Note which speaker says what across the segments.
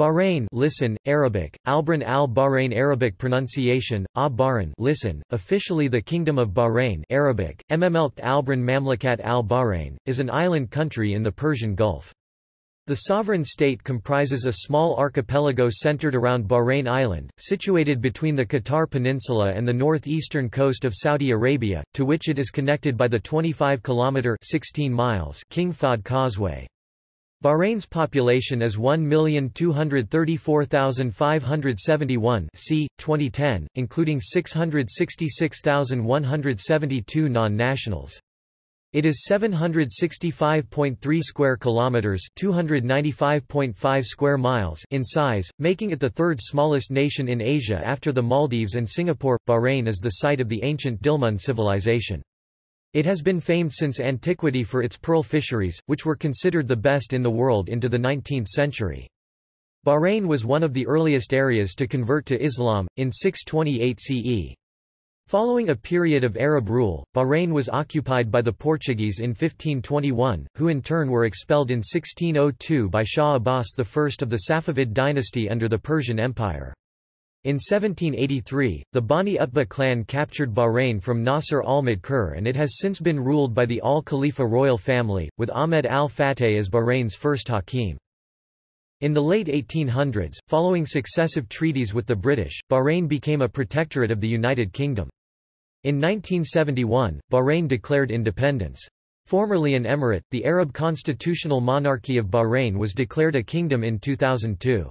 Speaker 1: Bahrain listen, Arabic, Albran al-Bahrain Arabic pronunciation, a Bahrain listen, officially the Kingdom of Bahrain Arabic, Mmelt Albran Mamlakat al-Bahrain, is an island country in the Persian Gulf. The sovereign state comprises a small archipelago centered around Bahrain Island, situated between the Qatar Peninsula and the northeastern coast of Saudi Arabia, to which it is connected by the 25-kilometre King Fahd Causeway. Bahrain's population is 1,234,571 c. 2010, including 666,172 non-nationals. It is 765.3 square kilometers, 295.5 square miles in size, making it the third smallest nation in Asia after the Maldives and Singapore. Bahrain is the site of the ancient Dilmun civilization. It has been famed since antiquity for its pearl fisheries, which were considered the best in the world into the 19th century. Bahrain was one of the earliest areas to convert to Islam, in 628 CE. Following a period of Arab rule, Bahrain was occupied by the Portuguese in 1521, who in turn were expelled in 1602 by Shah Abbas I of the Safavid dynasty under the Persian Empire. In 1783, the Bani Utbah clan captured Bahrain from Nasser al-Madkur and it has since been ruled by the al-Khalifa royal family, with Ahmed al-Fateh as Bahrain's first hakim. In the late 1800s, following successive treaties with the British, Bahrain became a protectorate of the United Kingdom. In 1971, Bahrain declared independence. Formerly an emirate, the Arab constitutional monarchy of Bahrain was declared a kingdom in 2002.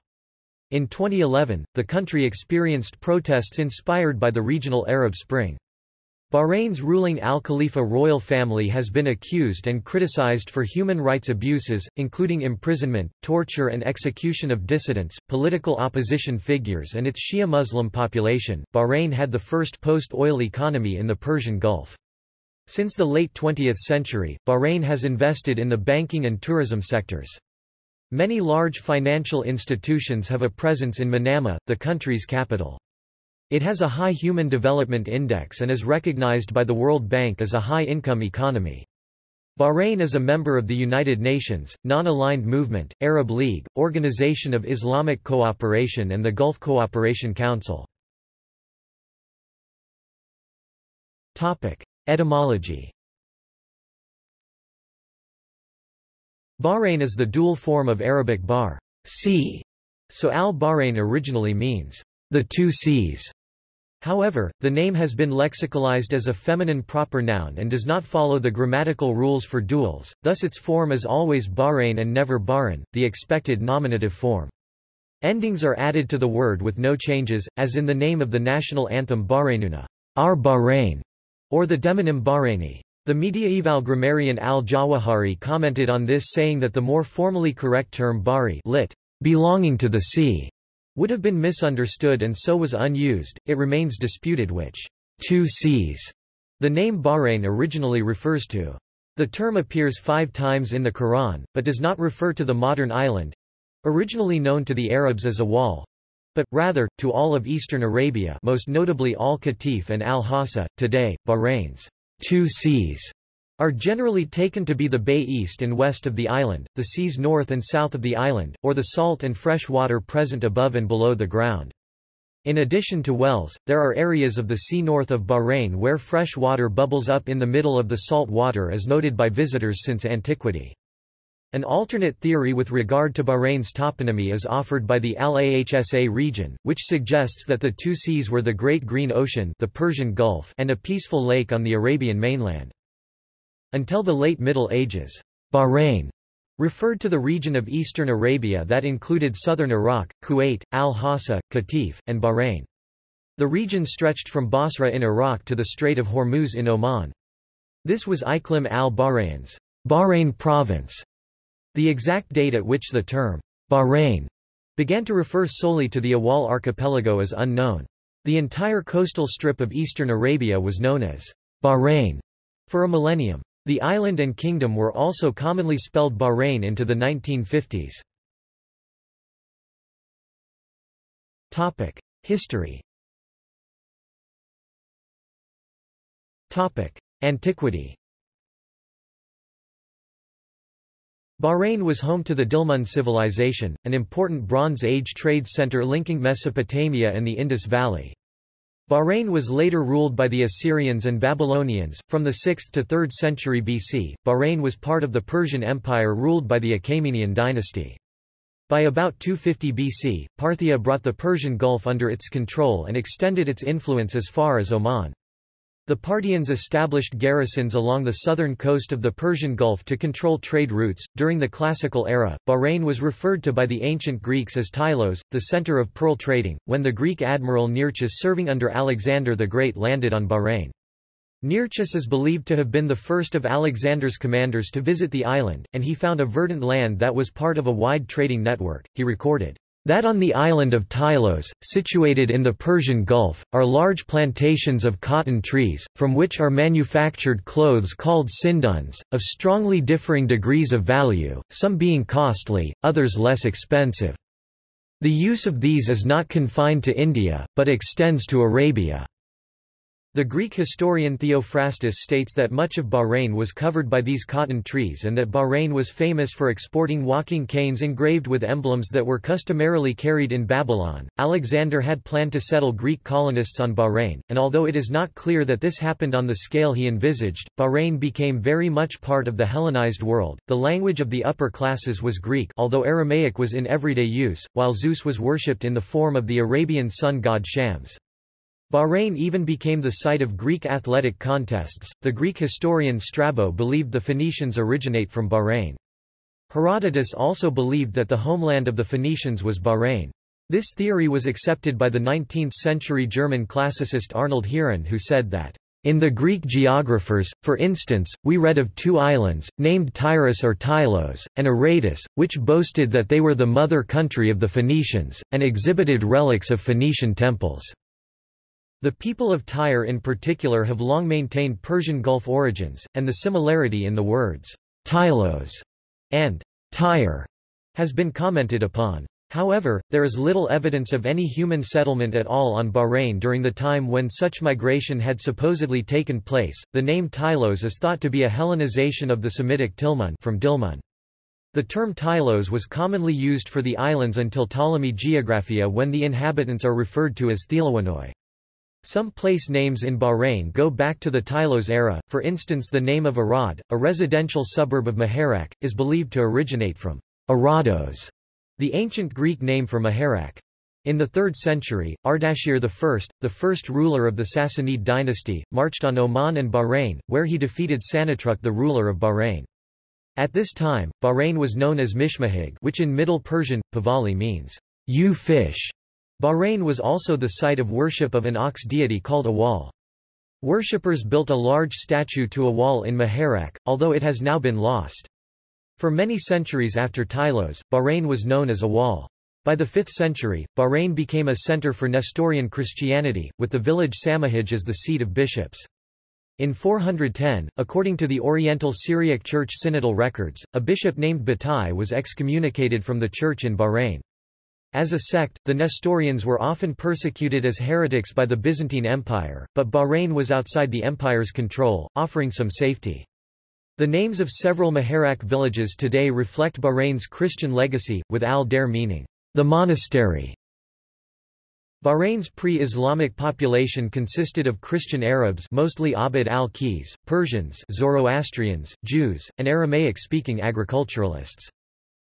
Speaker 1: In 2011, the country experienced protests inspired by the regional Arab Spring. Bahrain's ruling Al Khalifa royal family has been accused and criticized for human rights abuses, including imprisonment, torture and execution of dissidents, political opposition figures and its Shia Muslim population. Bahrain had the first post-oil economy in the Persian Gulf. Since the late 20th century, Bahrain has invested in the banking and tourism sectors. Many large financial institutions have a presence in Manama, the country's capital. It has a high Human Development Index and is recognized by the World Bank as a high-income economy. Bahrain is a member of the United Nations, Non-Aligned Movement, Arab League, Organization of Islamic Cooperation and the Gulf Cooperation Council. Etymology Bahrain is the dual form of Arabic bar sea", so al-Bahrain originally means the two seas. However, the name has been lexicalized as a feminine proper noun and does not follow the grammatical rules for duals, thus its form is always Bahrain and never Bahrain, the expected nominative form. Endings are added to the word with no changes, as in the name of the national anthem Bahrainuna, our Bahrain, or the demonym Bahraini. The mediaeval grammarian al-Jawahari commented on this saying that the more formally correct term bari lit, belonging to the sea, would have been misunderstood and so was unused. It remains disputed which two seas the name Bahrain originally refers to. The term appears five times in the Quran, but does not refer to the modern island, originally known to the Arabs as Awal, but, rather, to all of eastern Arabia most notably Al-Qatif and Al-Hassa, today, Bahrain's two seas are generally taken to be the bay east and west of the island, the seas north and south of the island, or the salt and fresh water present above and below the ground. In addition to wells, there are areas of the sea north of Bahrain where fresh water bubbles up in the middle of the salt water as noted by visitors since antiquity. An alternate theory with regard to Bahrain's toponymy is offered by the Al-Ahsa region, which suggests that the two seas were the Great Green Ocean the Persian Gulf and a peaceful lake on the Arabian mainland. Until the late Middle Ages, Bahrain referred to the region of eastern Arabia that included southern Iraq, Kuwait, Al-Hassa, Qatif, and Bahrain. The region stretched from Basra in Iraq to the Strait of Hormuz in Oman. This was Iqlim al-Bahrain's Bahrain province the exact date at which the term Bahrain began to refer solely to the Awal archipelago is unknown. The entire coastal strip of eastern Arabia was known as Bahrain for a millennium. The island and kingdom were also commonly spelled Bahrain into the 1950s. Topic: History. Topic: Antiquity. Bahrain was home to the Dilmun civilization, an important Bronze Age trade center linking Mesopotamia and the Indus Valley. Bahrain was later ruled by the Assyrians and Babylonians. From the 6th to 3rd century BC, Bahrain was part of the Persian Empire ruled by the Achaemenian dynasty. By about 250 BC, Parthia brought the Persian Gulf under its control and extended its influence as far as Oman. The Parthians established garrisons along the southern coast of the Persian Gulf to control trade routes. During the Classical era, Bahrain was referred to by the ancient Greeks as Tylos, the center of pearl trading, when the Greek admiral Nearchus serving under Alexander the Great landed on Bahrain. Nearchus is believed to have been the first of Alexander's commanders to visit the island, and he found a verdant land that was part of a wide trading network. He recorded, that on the island of Tylos, situated in the Persian Gulf, are large plantations of cotton trees, from which are manufactured clothes called sinduns, of strongly differing degrees of value, some being costly, others less expensive. The use of these is not confined to India, but extends to Arabia. The Greek historian Theophrastus states that much of Bahrain was covered by these cotton trees and that Bahrain was famous for exporting walking canes engraved with emblems that were customarily carried in Babylon. Alexander had planned to settle Greek colonists on Bahrain, and although it is not clear that this happened on the scale he envisaged, Bahrain became very much part of the Hellenized world. The language of the upper classes was Greek, although Aramaic was in everyday use, while Zeus was worshipped in the form of the Arabian sun god Shams. Bahrain even became the site of Greek athletic contests. The Greek historian Strabo believed the Phoenicians originate from Bahrain. Herodotus also believed that the homeland of the Phoenicians was Bahrain. This theory was accepted by the 19th-century German classicist Arnold Heeren who said that, "...in the Greek geographers, for instance, we read of two islands, named Tyrus or Tylos, and Aradus, which boasted that they were the mother country of the Phoenicians, and exhibited relics of Phoenician temples." The people of Tyre in particular have long maintained Persian Gulf origins, and the similarity in the words Tylos and Tyre has been commented upon. However, there is little evidence of any human settlement at all on Bahrain during the time when such migration had supposedly taken place. The name Tylos is thought to be a Hellenization of the Semitic Tilmun from Dilmun. The term Tylos was commonly used for the islands until Ptolemy Geographia when the inhabitants are referred to as Thelawinoi. Some place names in Bahrain go back to the Tylos era, for instance the name of Arad, a residential suburb of Muharraq, is believed to originate from Arados, the ancient Greek name for Muharraq. In the 3rd century, Ardashir I, the first ruler of the Sassanid dynasty, marched on Oman and Bahrain, where he defeated Sanatruk the ruler of Bahrain. At this time, Bahrain was known as Mishmahig which in Middle Persian, Pahlavi means, you fish, Bahrain was also the site of worship of an ox deity called Awal. Worshippers built a large statue to Awal in Muharraq, although it has now been lost. For many centuries after Tylos, Bahrain was known as Awal. By the 5th century, Bahrain became a center for Nestorian Christianity, with the village Samahij as the seat of bishops. In 410, according to the Oriental Syriac Church synodal records, a bishop named Batai was excommunicated from the church in Bahrain. As a sect, the Nestorians were often persecuted as heretics by the Byzantine Empire, but Bahrain was outside the empire's control, offering some safety. The names of several Muharraq villages today reflect Bahrain's Christian legacy, with al-Dair meaning, the monastery. Bahrain's pre-Islamic population consisted of Christian Arabs mostly Abd al-Qis, Persians Zoroastrians, Jews, and Aramaic-speaking agriculturalists.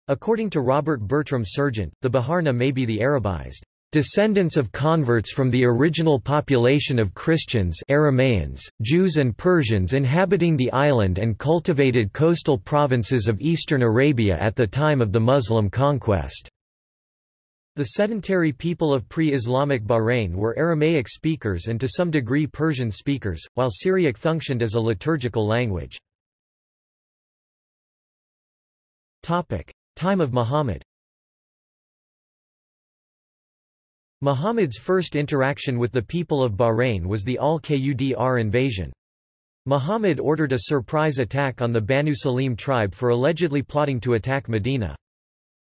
Speaker 1: According to Robert Bertram Serjeant, the Baharna may be the Arabized descendants of converts from the original population of Christians Aramaeans, Jews and Persians inhabiting the island and cultivated coastal provinces of eastern Arabia at the time of the Muslim conquest. The sedentary people of pre-Islamic Bahrain were Aramaic speakers and to some degree Persian speakers, while Syriac functioned as a liturgical language. Time of Muhammad Muhammad's first interaction with the people of Bahrain was the Al-Qudr invasion. Muhammad ordered a surprise attack on the Banu Salim tribe for allegedly plotting to attack Medina.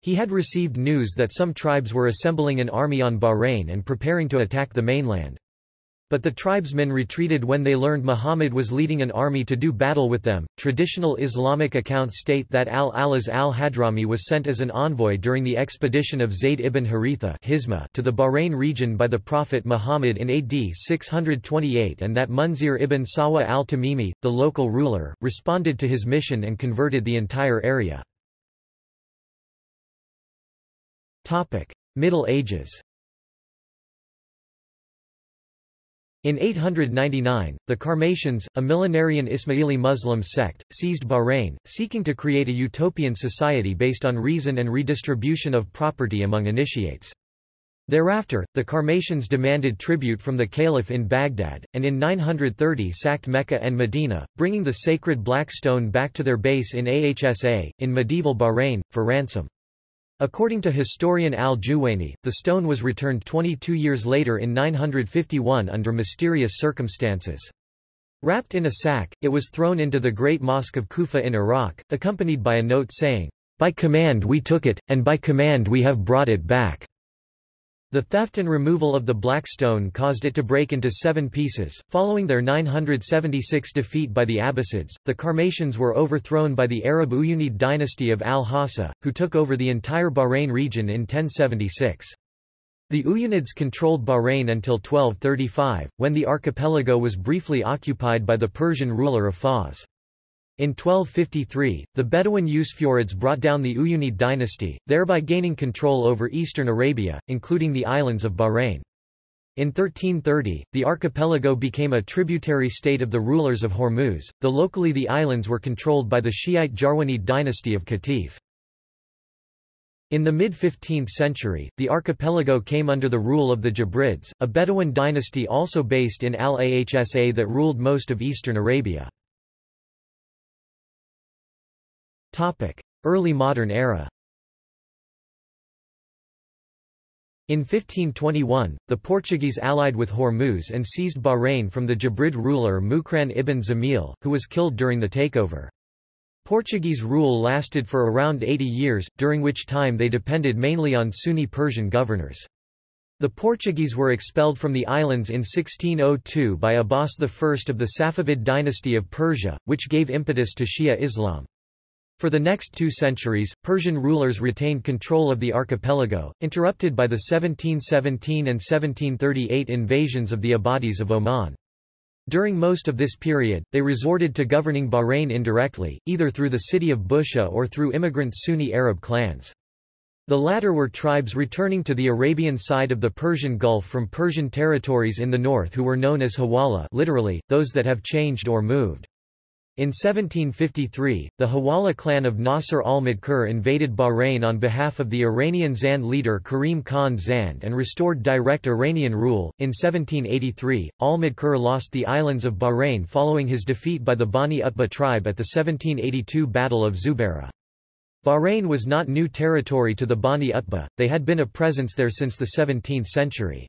Speaker 1: He had received news that some tribes were assembling an army on Bahrain and preparing to attack the mainland. But the tribesmen retreated when they learned Muhammad was leading an army to do battle with them. Traditional Islamic accounts state that al-Alaz al-Hadrami was sent as an envoy during the expedition of Zayd ibn Haritha to the Bahrain region by the Prophet Muhammad in AD 628 and that Munzir ibn Sawa al-Tamimi, the local ruler, responded to his mission and converted the entire area. Middle Ages In 899, the Karmatians, a millenarian Ismaili Muslim sect, seized Bahrain, seeking to create a utopian society based on reason and redistribution of property among initiates. Thereafter, the Karmatians demanded tribute from the caliph in Baghdad, and in 930 sacked Mecca and Medina, bringing the sacred black stone back to their base in Ahsa, in medieval Bahrain, for ransom. According to historian al-Juwayni, the stone was returned 22 years later in 951 under mysterious circumstances. Wrapped in a sack, it was thrown into the Great Mosque of Kufa in Iraq, accompanied by a note saying, By command we took it, and by command we have brought it back. The theft and removal of the Black Stone caused it to break into seven pieces. Following their 976 defeat by the Abbasids, the Karmatians were overthrown by the Arab Uyunid dynasty of al-Hassa, who took over the entire Bahrain region in 1076. The Uyunids controlled Bahrain until 1235, when the archipelago was briefly occupied by the Persian ruler of Fars. In 1253, the Bedouin Usfurids brought down the Uyunid dynasty, thereby gaining control over eastern Arabia, including the islands of Bahrain. In 1330, the archipelago became a tributary state of the rulers of Hormuz, though locally the islands were controlled by the Shiite Jarwanid dynasty of Qatif. In the mid-15th century, the archipelago came under the rule of the Jabrids, a Bedouin dynasty also based in Al-Ahsa that ruled most of eastern Arabia. Early modern era In 1521, the Portuguese allied with Hormuz and seized Bahrain from the Jabrid ruler Mukran ibn Zamil, who was killed during the takeover. Portuguese rule lasted for around 80 years, during which time they depended mainly on Sunni Persian governors. The Portuguese were expelled from the islands in 1602 by Abbas I of the Safavid dynasty of Persia, which gave impetus to Shia Islam. For the next two centuries, Persian rulers retained control of the archipelago, interrupted by the 1717 and 1738 invasions of the Ibadis of Oman. During most of this period, they resorted to governing Bahrain indirectly, either through the city of Bushehr or through immigrant Sunni Arab clans. The latter were tribes returning to the Arabian side of the Persian Gulf from Persian territories in the north who were known as Hawala literally, those that have changed or moved. In 1753, the Hawala clan of Nasr al-Madkur invaded Bahrain on behalf of the Iranian Zand leader Karim Khan Zand and restored direct Iranian rule. In 1783, al-Madkur lost the islands of Bahrain following his defeat by the Bani Utbah tribe at the 1782 Battle of Zubarah. Bahrain was not new territory to the Bani Utbah, they had been a presence there since the 17th century.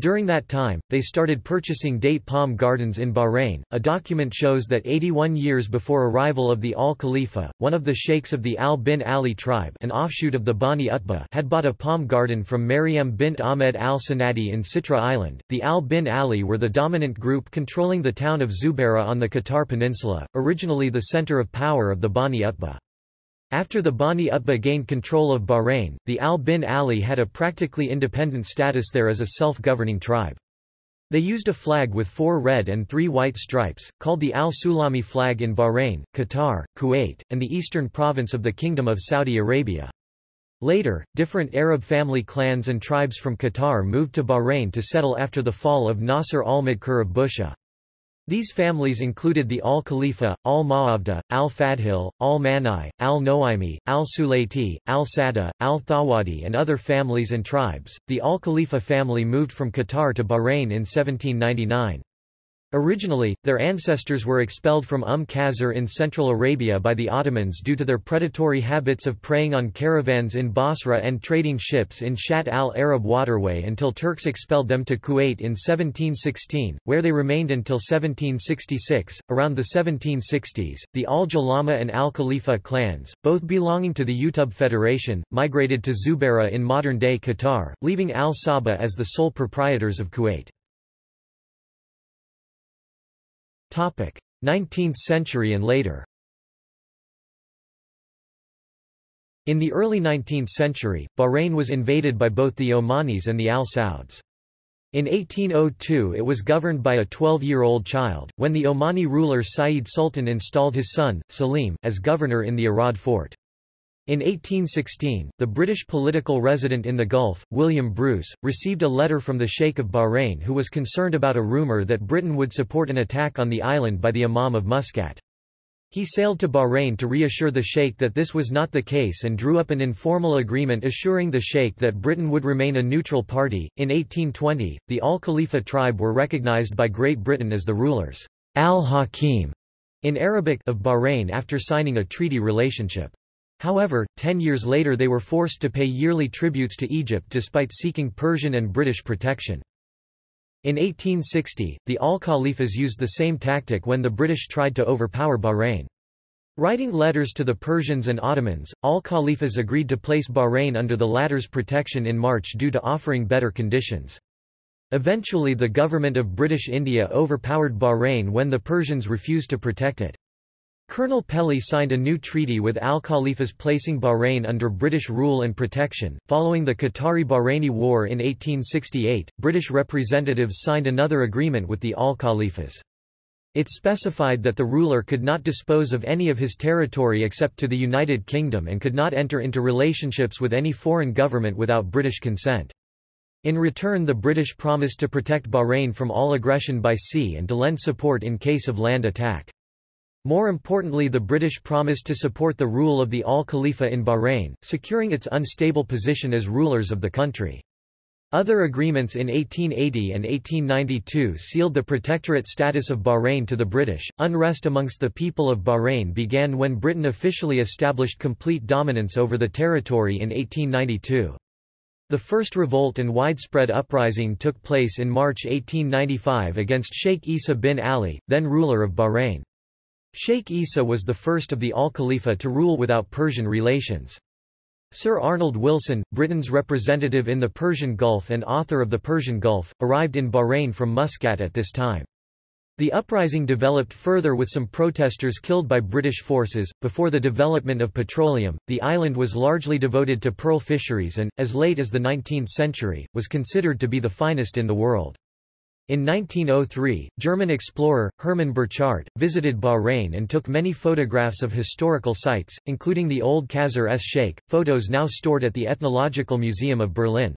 Speaker 1: During that time, they started purchasing date palm gardens in Bahrain. A document shows that 81 years before arrival of the Al Khalifa, one of the sheikhs of the Al bin Ali tribe, an offshoot of the Bani Utbah, had bought a palm garden from Maryam bint Ahmed al Sanadi in Sitra Island. The Al bin Ali were the dominant group controlling the town of Zubarah on the Qatar Peninsula, originally the center of power of the Bani Utbah. After the Bani Utbah gained control of Bahrain, the Al bin Ali had a practically independent status there as a self-governing tribe. They used a flag with four red and three white stripes, called the Al-Sulami flag in Bahrain, Qatar, Kuwait, and the eastern province of the Kingdom of Saudi Arabia. Later, different Arab family clans and tribes from Qatar moved to Bahrain to settle after the fall of Nasr al-Madkur of Bushehr. These families included the Al-Khalifa, Al-Ma'abda, Al-Fadhil, Al-Manai, Al-Noaimi, Al-Sulayti, Al-Sada, Al-Thawadi and other families and tribes. The Al-Khalifa family moved from Qatar to Bahrain in 1799. Originally, their ancestors were expelled from Umm Qasr in Central Arabia by the Ottomans due to their predatory habits of preying on caravans in Basra and trading ships in Shatt al-Arab waterway until Turks expelled them to Kuwait in 1716, where they remained until 1766. Around the 1760s, the Al-Jalama and Al-Khalifa clans, both belonging to the Utub Federation, migrated to Zubarah in modern-day Qatar, leaving Al-Sabah as the sole proprietors of Kuwait. 19th century and later. In the early 19th century, Bahrain was invaded by both the Omanis and the Al Sauds. In 1802 it was governed by a 12-year-old child, when the Omani ruler Sayyid Sultan installed his son, Salim, as governor in the Arad fort. In 1816, the British political resident in the Gulf, William Bruce, received a letter from the Sheikh of Bahrain who was concerned about a rumour that Britain would support an attack on the island by the Imam of Muscat. He sailed to Bahrain to reassure the Sheikh that this was not the case and drew up an informal agreement assuring the Sheikh that Britain would remain a neutral party. In 1820, the Al Khalifa tribe were recognized by Great Britain as the rulers al-Hakim in Arabic of Bahrain after signing a treaty relationship. However, ten years later they were forced to pay yearly tributes to Egypt despite seeking Persian and British protection. In 1860, the Al-Khalifas used the same tactic when the British tried to overpower Bahrain. Writing letters to the Persians and Ottomans, Al-Khalifas agreed to place Bahrain under the latter's protection in March due to offering better conditions. Eventually the government of British India overpowered Bahrain when the Persians refused to protect it. Colonel Pelly signed a new treaty with al-Khalifas placing Bahrain under British rule and protection. Following the Qatari-Bahraini War in 1868, British representatives signed another agreement with the al-Khalifas. It specified that the ruler could not dispose of any of his territory except to the United Kingdom and could not enter into relationships with any foreign government without British consent. In return the British promised to protect Bahrain from all aggression by sea and to lend support in case of land attack. More importantly the British promised to support the rule of the Al-Khalifa in Bahrain, securing its unstable position as rulers of the country. Other agreements in 1880 and 1892 sealed the protectorate status of Bahrain to the British. Unrest amongst the people of Bahrain began when Britain officially established complete dominance over the territory in 1892. The first revolt and widespread uprising took place in March 1895 against Sheikh Isa bin Ali, then ruler of Bahrain. Sheikh Isa was the first of the Al-Khalifa to rule without Persian relations. Sir Arnold Wilson, Britain's representative in the Persian Gulf and author of the Persian Gulf, arrived in Bahrain from Muscat at this time. The uprising developed further with some protesters killed by British forces. Before the development of petroleum, the island was largely devoted to pearl fisheries and, as late as the 19th century, was considered to be the finest in the world. In 1903, German explorer, Hermann Burchardt, visited Bahrain and took many photographs of historical sites, including the old Qasr es Sheikh, photos now stored at the Ethnological Museum of Berlin.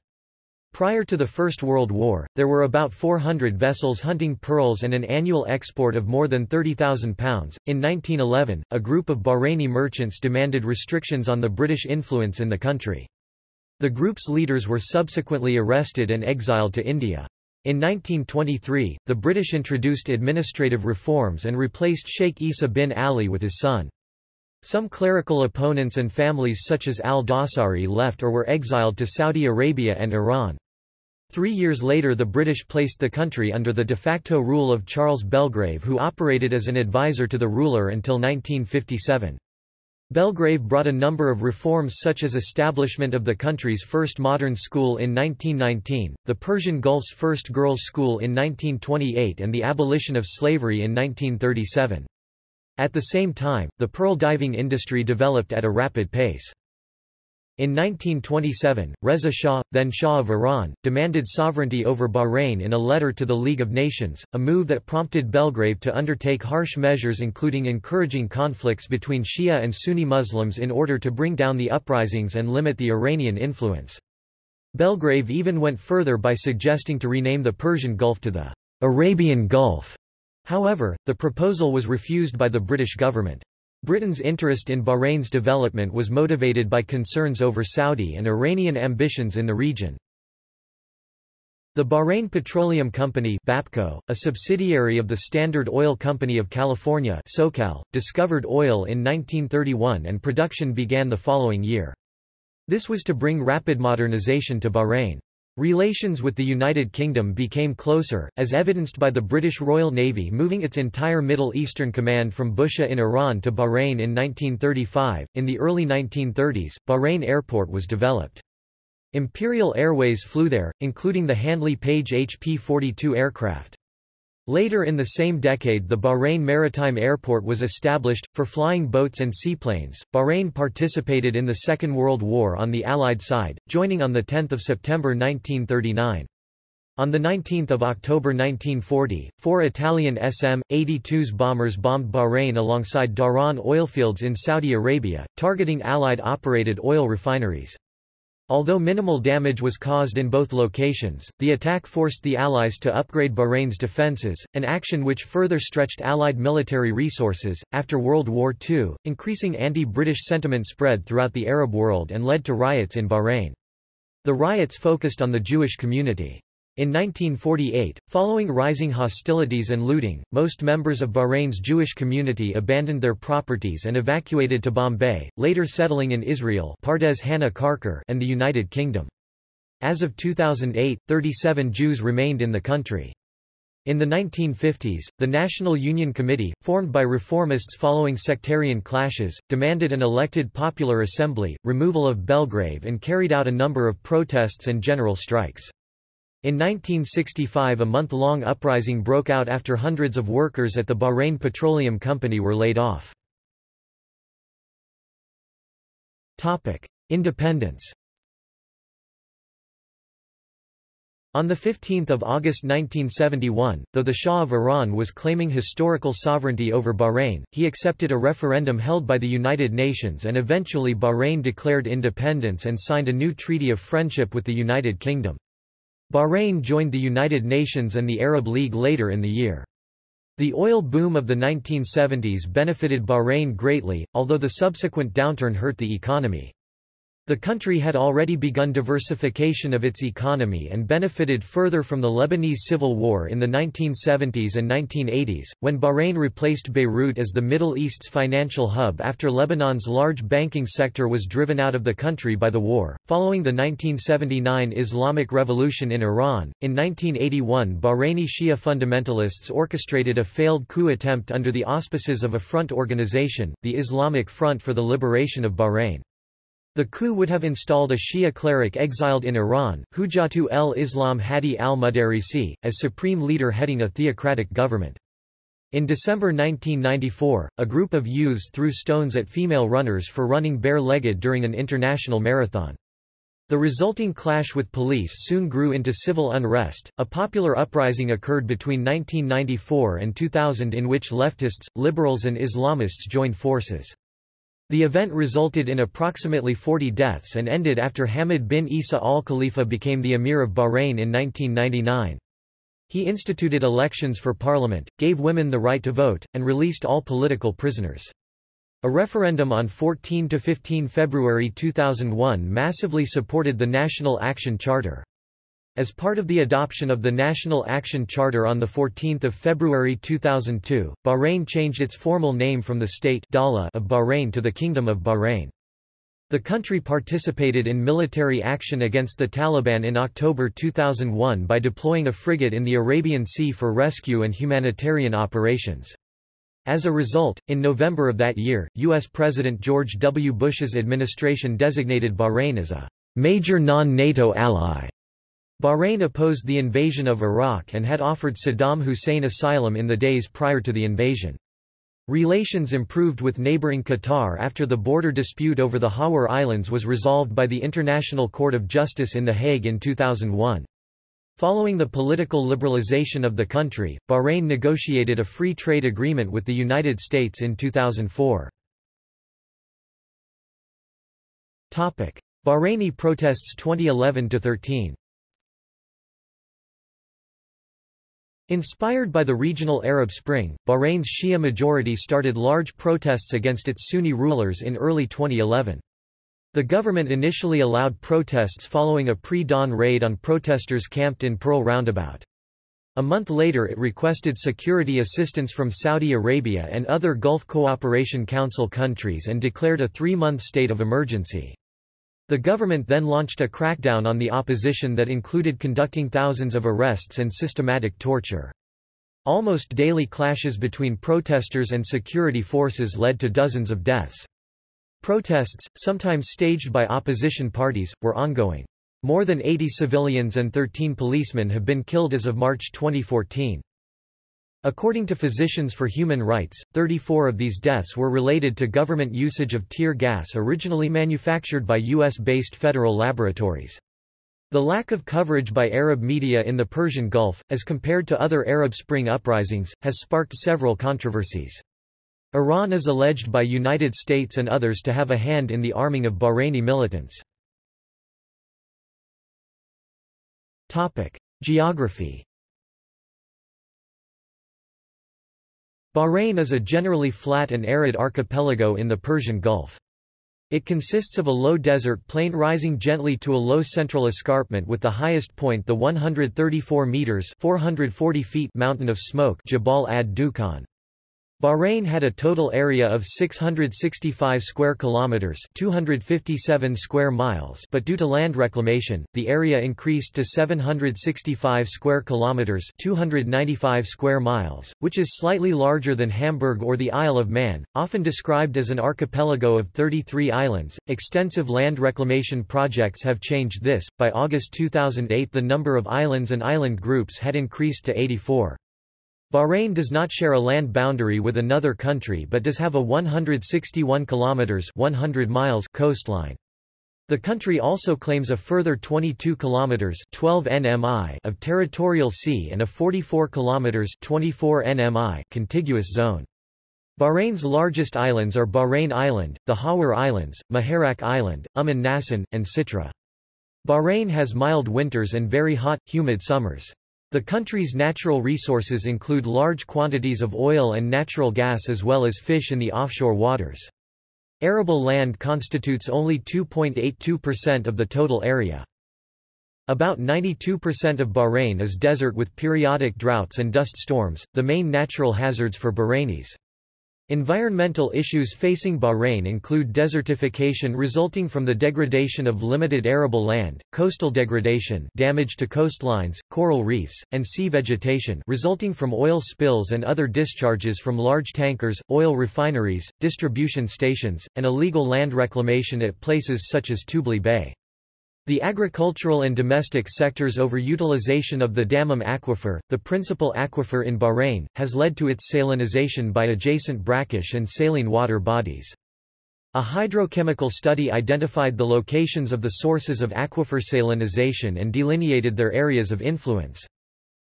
Speaker 1: Prior to the First World War, there were about 400 vessels hunting pearls and an annual export of more than 30,000 pounds. In 1911, a group of Bahraini merchants demanded restrictions on the British influence in the country. The group's leaders were subsequently arrested and exiled to India. In 1923, the British introduced administrative reforms and replaced Sheikh Isa bin Ali with his son. Some clerical opponents and families such as al-Dawsari left or were exiled to Saudi Arabia and Iran. Three years later the British placed the country under the de facto rule of Charles Belgrave who operated as an advisor to the ruler until 1957. Belgrave brought a number of reforms such as establishment of the country's first modern school in 1919, the Persian Gulf's first girls' school in 1928 and the abolition of slavery in 1937. At the same time, the pearl diving industry developed at a rapid pace. In 1927, Reza Shah, then Shah of Iran, demanded sovereignty over Bahrain in a letter to the League of Nations, a move that prompted Belgrave to undertake harsh measures including encouraging conflicts between Shia and Sunni Muslims in order to bring down the uprisings and limit the Iranian influence. Belgrave even went further by suggesting to rename the Persian Gulf to the Arabian Gulf. However, the proposal was refused by the British government. Britain's interest in Bahrain's development was motivated by concerns over Saudi and Iranian ambitions in the region. The Bahrain Petroleum Company BAPCO, a subsidiary of the Standard Oil Company of California SoCal, discovered oil in 1931 and production began the following year. This was to bring rapid modernization to Bahrain. Relations with the United Kingdom became closer, as evidenced by the British Royal Navy moving its entire Middle Eastern command from Bushehr in Iran to Bahrain in 1935. In the early 1930s, Bahrain Airport was developed. Imperial Airways flew there, including the Handley Page HP-42 aircraft. Later in the same decade the Bahrain Maritime Airport was established, for flying boats and seaplanes. Bahrain participated in the Second World War on the Allied side, joining on 10 September 1939. On 19 October 1940, four Italian SM-82s bombers bombed Bahrain alongside Dhahran oilfields in Saudi Arabia, targeting Allied-operated oil refineries. Although minimal damage was caused in both locations, the attack forced the Allies to upgrade Bahrain's defences, an action which further stretched Allied military resources. After World War II, increasing anti-British sentiment spread throughout the Arab world and led to riots in Bahrain. The riots focused on the Jewish community. In 1948, following rising hostilities and looting, most members of Bahrain's Jewish community abandoned their properties and evacuated to Bombay, later settling in Israel Pardes and the United Kingdom. As of 2008, 37 Jews remained in the country. In the 1950s, the National Union Committee, formed by reformists following sectarian clashes, demanded an elected popular assembly, removal of Belgrave and carried out a number of protests and general strikes. In 1965 a month-long uprising broke out after hundreds of workers at the Bahrain Petroleum Company were laid off. Independence On 15 August 1971, though the Shah of Iran was claiming historical sovereignty over Bahrain, he accepted a referendum held by the United Nations and eventually Bahrain declared independence and signed a new treaty of friendship with the United Kingdom. Bahrain joined the United Nations and the Arab League later in the year. The oil boom of the 1970s benefited Bahrain greatly, although the subsequent downturn hurt the economy. The country had already begun diversification of its economy and benefited further from the Lebanese Civil War in the 1970s and 1980s, when Bahrain replaced Beirut as the Middle East's financial hub after Lebanon's large banking sector was driven out of the country by the war. Following the 1979 Islamic Revolution in Iran, in 1981 Bahraini Shia fundamentalists orchestrated a failed coup attempt under the auspices of a front organization, the Islamic Front for the Liberation of Bahrain. The coup would have installed a Shia cleric exiled in Iran, Hujjatu el-Islam Hadi al-Mudarisi, as supreme leader heading a theocratic government. In December 1994, a group of youths threw stones at female runners for running bare-legged during an international marathon. The resulting clash with police soon grew into civil unrest. A popular uprising occurred between 1994 and 2000 in which leftists, liberals, and Islamists joined forces. The event resulted in approximately 40 deaths and ended after Hamad bin Isa al Khalifa became the Emir of Bahrain in 1999. He instituted elections for parliament, gave women the right to vote, and released all political prisoners. A referendum on 14 to 15 February 2001 massively supported the National Action Charter. As part of the adoption of the National Action Charter on 14 February 2002, Bahrain changed its formal name from the state of Bahrain to the Kingdom of Bahrain. The country participated in military action against the Taliban in October 2001 by deploying a frigate in the Arabian Sea for rescue and humanitarian operations. As a result, in November of that year, U.S. President George W. Bush's administration designated Bahrain as a major non-NATO ally Bahrain opposed the invasion of Iraq and had offered Saddam Hussein asylum in the days prior to the invasion. Relations improved with neighboring Qatar after the border dispute over the Hawar Islands was resolved by the International Court of Justice in The Hague in 2001. Following the political liberalization of the country, Bahrain negotiated a free trade agreement with the United States in 2004. Bahraini protests 2011-13 Inspired by the regional Arab Spring, Bahrain's Shia majority started large protests against its Sunni rulers in early 2011. The government initially allowed protests following a pre-dawn raid on protesters camped in Pearl Roundabout. A month later it requested security assistance from Saudi Arabia and other Gulf Cooperation Council countries and declared a three-month state of emergency. The government then launched a crackdown on the opposition that included conducting thousands of arrests and systematic torture. Almost daily clashes between protesters and security forces led to dozens of deaths. Protests, sometimes staged by opposition parties, were ongoing. More than 80 civilians and 13 policemen have been killed as of March 2014. According to Physicians for Human Rights, 34 of these deaths were related to government usage of tear gas originally manufactured by U.S.-based federal laboratories. The lack of coverage by Arab media in the Persian Gulf, as compared to other Arab Spring uprisings, has sparked several controversies. Iran is alleged by United States and others to have a hand in the arming of Bahraini militants. Geography Bahrain is a generally flat and arid archipelago in the Persian Gulf. It consists of a low desert plain rising gently to a low central escarpment with the highest point the 134 meters 440 feet mountain of smoke Jabal ad-Dukhan. Bahrain had a total area of 665 square kilometers, 257 square miles, but due to land reclamation, the area increased to 765 square kilometers, 295 square miles, which is slightly larger than Hamburg or the Isle of Man, often described as an archipelago of 33 islands. Extensive land reclamation projects have changed this. By August 2008, the number of islands and island groups had increased to 84. Bahrain does not share a land boundary with another country but does have a 161 kilometers 100 miles coastline. The country also claims a further 22 kilometers 12 nmi of territorial sea and a 44 kilometers 24 nmi contiguous zone. Bahrain's largest islands are Bahrain Island, the Hawar Islands, Muharraq Island, Umm an Nasan, and Sitra. Bahrain has mild winters and very hot, humid summers. The country's natural resources include large quantities of oil and natural gas as well as fish in the offshore waters. Arable land constitutes only 2.82% of the total area. About 92% of Bahrain is desert with periodic droughts and dust storms, the main natural hazards for Bahrainis. Environmental issues facing Bahrain include desertification resulting from the degradation of limited arable land, coastal degradation damage to coastlines, coral reefs, and sea vegetation resulting from oil spills and other discharges from large tankers, oil refineries, distribution stations, and illegal land reclamation at places such as Tubli Bay. The agricultural and domestic sector's overutilization of the Dammam aquifer, the principal aquifer in Bahrain, has led to its salinization by adjacent brackish and saline water bodies. A hydrochemical study identified the locations of the sources of aquifer salinization and delineated their areas of influence.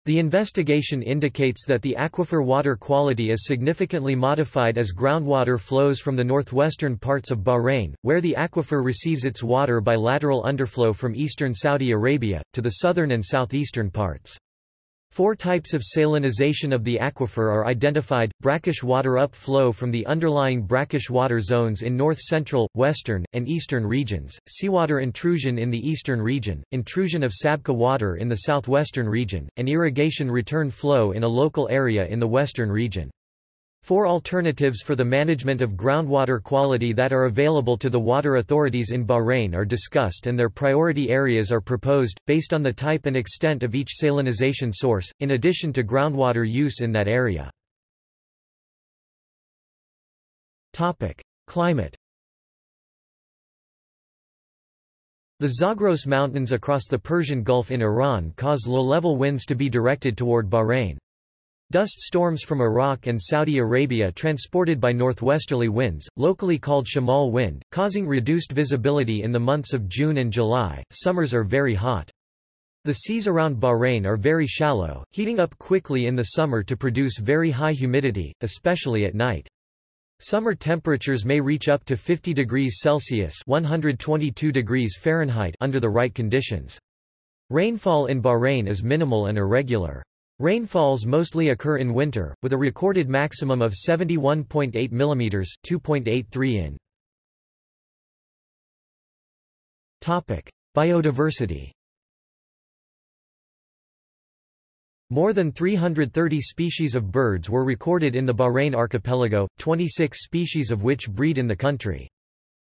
Speaker 1: The investigation indicates that the aquifer water quality is significantly modified as groundwater flows from the northwestern parts of Bahrain, where the aquifer receives its water by lateral underflow from eastern Saudi Arabia, to the southern and southeastern parts. Four types of salinization of the aquifer are identified, brackish water upflow from the underlying brackish water zones in north-central, western, and eastern regions, seawater intrusion in the eastern region, intrusion of Sabkha water in the southwestern region, and irrigation return flow in a local area in the western region. Four alternatives for the management of groundwater quality that are available to the water authorities in Bahrain are discussed and their priority areas are proposed, based on the type and extent of each salinization source, in addition to groundwater use in that area. Topic. Climate The Zagros Mountains across the Persian Gulf in Iran cause low-level winds to be directed toward Bahrain. Dust storms from Iraq and Saudi Arabia transported by northwesterly winds, locally called shamal wind, causing reduced visibility in the months of June and July. Summers are very hot. The seas around Bahrain are very shallow, heating up quickly in the summer to produce very high humidity, especially at night. Summer temperatures may reach up to 50 degrees Celsius 122 degrees Fahrenheit under the right conditions. Rainfall in Bahrain is minimal and irregular. Rainfalls mostly occur in winter, with a recorded maximum of 71.8 mm 2.83 in. Topic: Biodiversity. More than 330 species of birds were recorded in the Bahrain archipelago, 26 species of which breed in the country.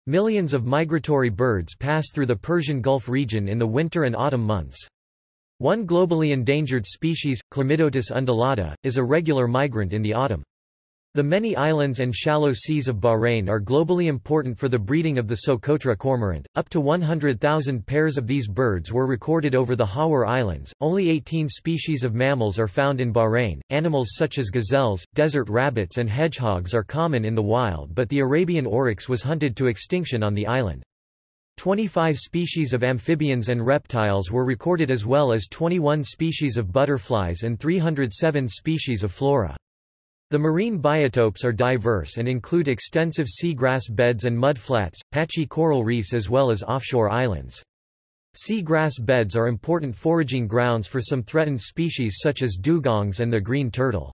Speaker 1: Millions of migratory birds pass through the Persian Gulf region in the winter and autumn months. One globally endangered species, Chlamydotis undulata, is a regular migrant in the autumn. The many islands and shallow seas of Bahrain are globally important for the breeding of the Socotra cormorant. Up to 100,000 pairs of these birds were recorded over the Hawar Islands. Only 18 species of mammals are found in Bahrain. Animals such as gazelles, desert rabbits, and hedgehogs are common in the wild, but the Arabian oryx was hunted to extinction on the island. 25 species of amphibians and reptiles were recorded as well as 21 species of butterflies and 307 species of flora. The marine biotopes are diverse and include extensive seagrass beds and mudflats, patchy coral reefs as well as offshore islands. Seagrass beds are important foraging grounds for some threatened species such as dugongs and the green turtle.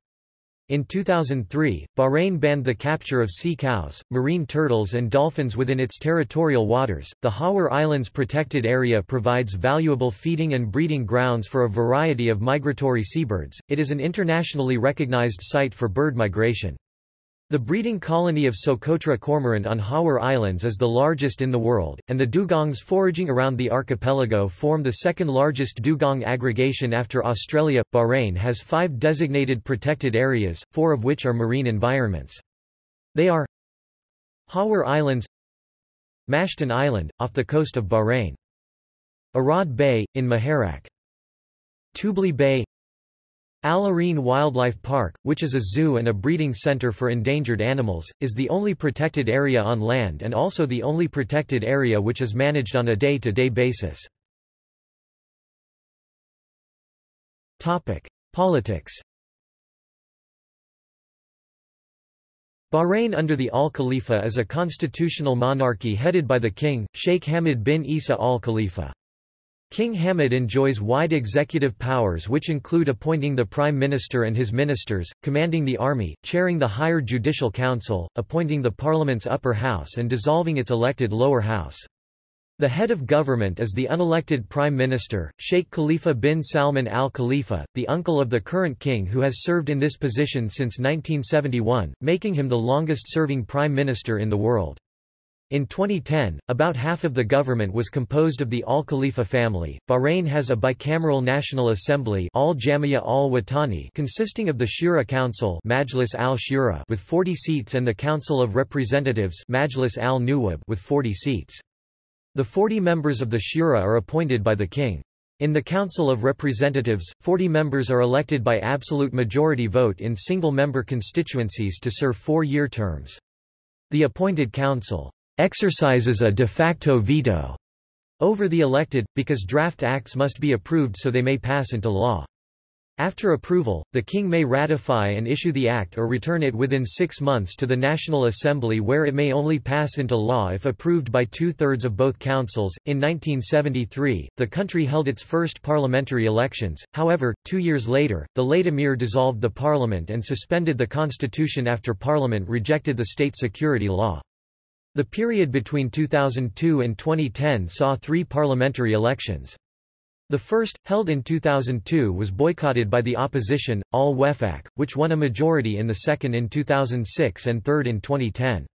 Speaker 1: In 2003, Bahrain banned the capture of sea cows, marine turtles, and dolphins within its territorial waters. The Hawar Islands Protected Area provides valuable feeding and breeding grounds for a variety of migratory seabirds. It is an internationally recognized site for bird migration. The breeding colony of Socotra cormorant on Hawar Islands is the largest in the world, and the dugongs foraging around the archipelago form the second largest dugong aggregation after Australia. Bahrain has five designated protected areas, four of which are marine environments. They are Hawar Islands Mashtan Island, off the coast of Bahrain Arad Bay, in Muharraq Tubli Bay Al Areen Wildlife Park, which is a zoo and a breeding center for endangered animals, is the only protected area on land and also the only protected area which is managed on a day-to-day -day basis. Politics Bahrain under the Al Khalifa is a constitutional monarchy headed by the king, Sheikh Hamad bin Isa Al Khalifa. King Hamad enjoys wide executive powers which include appointing the Prime Minister and his ministers, commanding the army, chairing the higher judicial council, appointing the parliament's upper house and dissolving its elected lower house. The head of government is the unelected Prime Minister, Sheikh Khalifa bin Salman al Khalifa, the uncle of the current king who has served in this position since 1971, making him the longest-serving Prime Minister in the world. In 2010, about half of the government was composed of the Al Khalifa family. Bahrain has a bicameral National Assembly Al Jamia Al Watani consisting of the Shura Council Majlis al Shura with 40 seats and the Council of Representatives Majlis al Nuwab with 40 seats. The 40 members of the Shura are appointed by the king. In the Council of Representatives, 40 members are elected by absolute majority vote in single-member constituencies to serve four-year terms. The appointed council exercises a de facto veto over the elected, because draft acts must be approved so they may pass into law. After approval, the king may ratify and issue the act or return it within six months to the National Assembly where it may only pass into law if approved by two-thirds of both councils. In 1973, the country held its first parliamentary elections, however, two years later, the late emir dissolved the parliament and suspended the constitution after parliament rejected the state security law. The period between 2002 and 2010 saw three parliamentary elections. The first, held in 2002 was boycotted by the opposition, Al-Wefaq, which won a majority in the second in 2006 and third in 2010.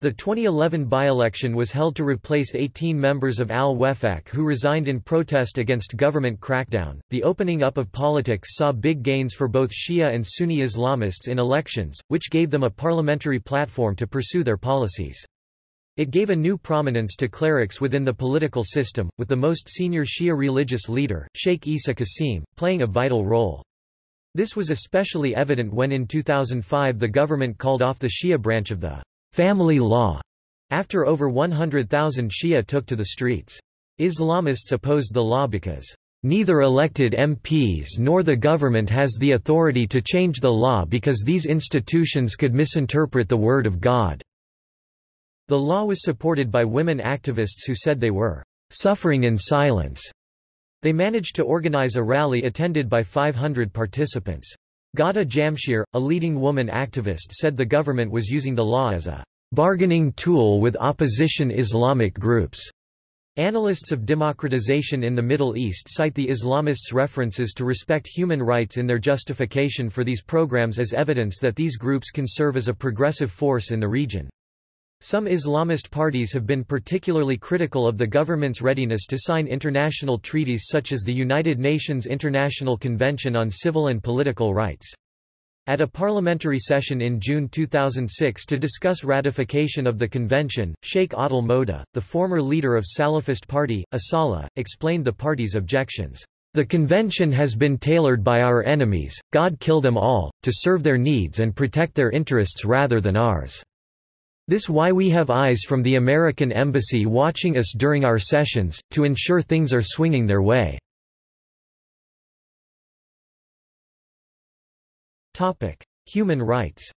Speaker 1: The 2011 by-election was held to replace 18 members of Al-Wefaq who resigned in protest against government crackdown. The opening up of politics saw big gains for both Shia and Sunni Islamists in elections, which gave them a parliamentary platform to pursue their policies. It gave a new prominence to clerics within the political system, with the most senior Shia religious leader, Sheikh Isa Qasim, playing a vital role. This was especially evident when in 2005 the government called off the Shia branch of the family law, after over 100,000 Shia took to the streets. Islamists opposed the law because Neither elected MPs nor the government has the authority to change the law because these institutions could misinterpret the word of God. The law was supported by women activists who said they were suffering in silence. They managed to organize a rally attended by 500 participants. Ghada Jamshir, a leading woman activist said the government was using the law as a bargaining tool with opposition Islamic groups. Analysts of democratization in the Middle East cite the Islamists' references to respect human rights in their justification for these programs as evidence that these groups can serve as a progressive force in the region. Some Islamist parties have been particularly critical of the government's readiness to sign international treaties such as the United Nations International Convention on Civil and Political Rights. At a parliamentary session in June 2006 to discuss ratification of the convention, Sheikh Adel Moda, the former leader of Salafist party, Asala, explained the party's objections. The convention has been tailored by our enemies, God kill them all, to serve their needs and protect their interests rather than ours. This why we have eyes from the American Embassy watching us during our sessions, to ensure things are swinging their way. Human rights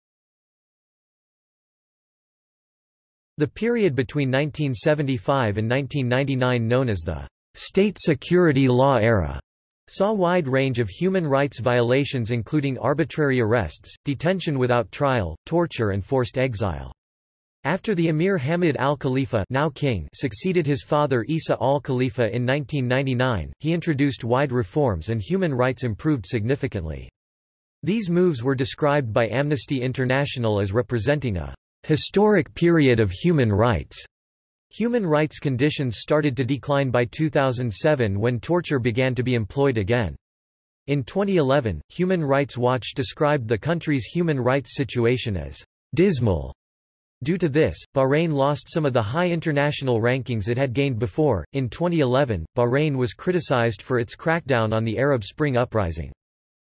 Speaker 1: The period between 1975 and 1999 known as the state security law era saw wide range of human rights violations including arbitrary arrests, detention without trial, torture and forced exile. After the Emir Hamad al-Khalifa now king succeeded his father Isa al-Khalifa in 1999, he introduced wide reforms and human rights improved significantly. These moves were described by Amnesty International as representing a historic period of human rights. Human rights conditions started to decline by 2007 when torture began to be employed again. In 2011, Human Rights Watch described the country's human rights situation as dismal. Due to this, Bahrain lost some of the high international rankings it had gained before. In 2011, Bahrain was criticized for its crackdown on the Arab Spring uprising.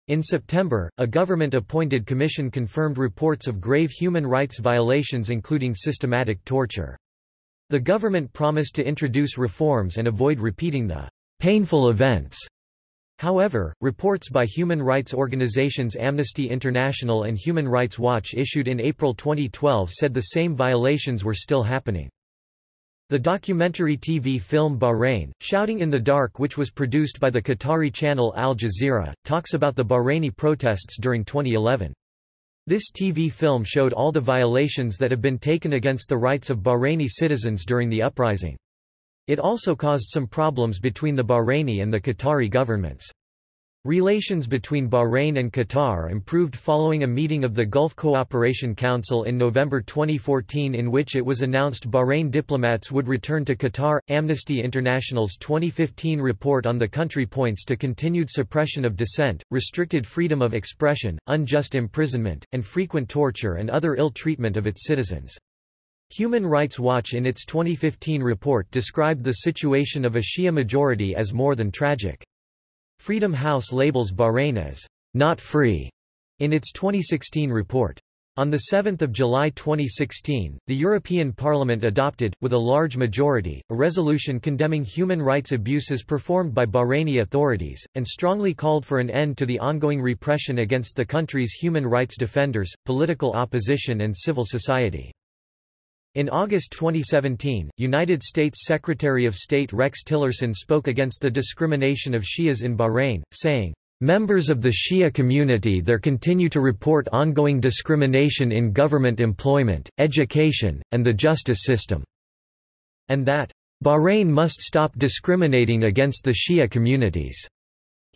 Speaker 1: In September, a government-appointed commission confirmed reports of grave human rights violations including systematic torture. The government promised to introduce reforms and avoid repeating the painful events. However, reports by human rights organizations Amnesty International and Human Rights Watch issued in April 2012 said the same violations were still happening. The documentary TV film Bahrain, Shouting in the Dark which was produced by the Qatari channel Al Jazeera, talks about the Bahraini protests during 2011. This TV film showed all the violations that have been taken against the rights of Bahraini citizens during the uprising. It also caused some problems between the Bahraini and the Qatari governments. Relations between Bahrain and Qatar improved following a meeting of the Gulf Cooperation Council in November 2014 in which it was announced Bahrain diplomats would return to Qatar. Amnesty International's 2015 report on the country points to continued suppression of dissent, restricted freedom of expression, unjust imprisonment, and frequent torture and other ill treatment of its citizens. Human Rights Watch in its 2015 report described the situation of a Shia majority as more than tragic. Freedom House labels Bahrain as not free in its 2016 report. On 7 July 2016, the European Parliament adopted, with a large majority, a resolution condemning human rights abuses performed by Bahraini authorities, and strongly called for an end to the ongoing repression against the country's human rights defenders, political opposition and civil society. In August 2017, United States Secretary of State Rex Tillerson spoke against the discrimination of Shias in Bahrain, saying, Members of the Shia community there continue to report ongoing discrimination in government employment, education, and the justice system, and that, Bahrain must stop discriminating against the Shia communities.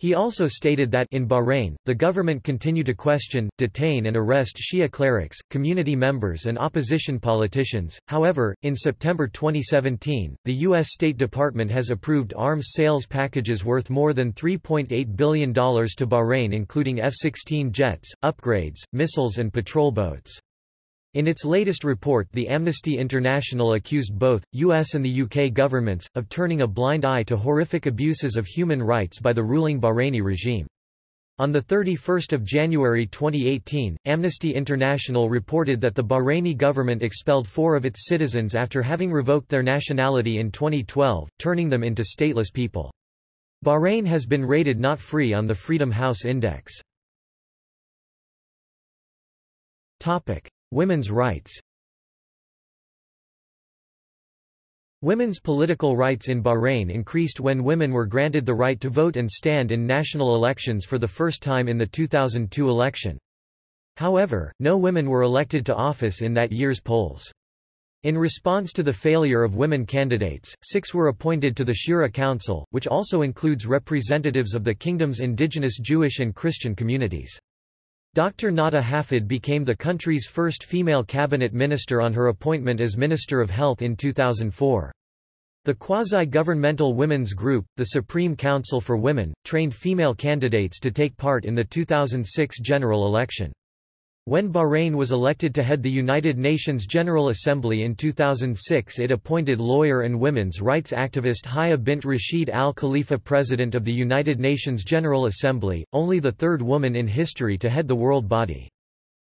Speaker 1: He also stated that in Bahrain, the government continue to question, detain and arrest Shia clerics, community members and opposition politicians. However, in September 2017, the U.S. State Department has approved arms sales packages worth more than $3.8 billion to Bahrain including F-16 jets, upgrades, missiles and patrol boats. In its latest report the Amnesty International accused both, US and the UK governments, of turning a blind eye to horrific abuses of human rights by the ruling Bahraini regime. On 31 January 2018, Amnesty International reported that the Bahraini government expelled four of its citizens after having revoked their nationality in 2012, turning them into stateless people. Bahrain has been rated not free on the Freedom House Index. Women's rights Women's political rights in Bahrain increased when women were granted the right to vote and stand in national elections for the first time in the 2002 election. However, no women were elected to office in that year's polls. In response to the failure of women candidates, six were appointed to the Shura Council, which also includes representatives of the kingdom's indigenous Jewish and Christian communities. Dr. Nada Hafid became the country's first female cabinet minister on her appointment as Minister of Health in 2004. The quasi-governmental women's group, the Supreme Council for Women, trained female candidates to take part in the 2006 general election. When Bahrain was elected to head the United Nations General Assembly in 2006 it appointed lawyer and women's rights activist Haya bint Rashid Al Khalifa president of the United Nations General Assembly, only the third woman in history to head the world body.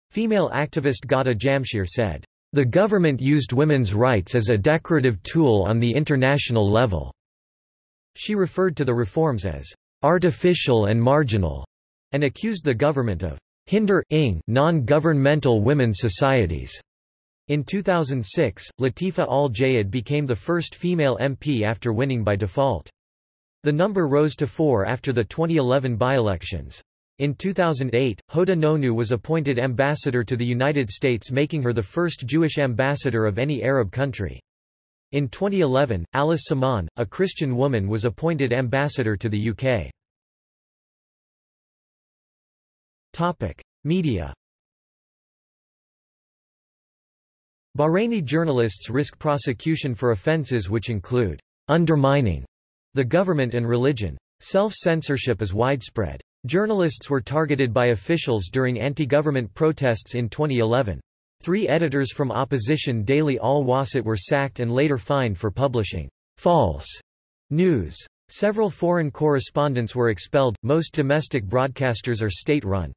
Speaker 1: Female activist Ghada Jamshir said, "...the government used women's rights as a decorative tool on the international level." She referred to the reforms as artificial and marginal, and accused the government of hinder non-governmental women societies. In 2006, Latifa Al-Jayed became the first female MP after winning by default. The number rose to four after the 2011 by-elections. In 2008, Houda Nonoo was appointed ambassador to the United States making her the first Jewish ambassador of any Arab country. In 2011, Alice Samaan, a Christian woman was appointed ambassador to the UK. Topic: Media. Bahraini journalists risk prosecution for offences which include undermining the government and religion. Self-censorship is widespread. Journalists were targeted by officials during anti-government protests in 2011. Three editors from opposition daily Al Wasat were sacked and later fined for publishing false news. Several foreign correspondents were expelled, most domestic broadcasters are state-run.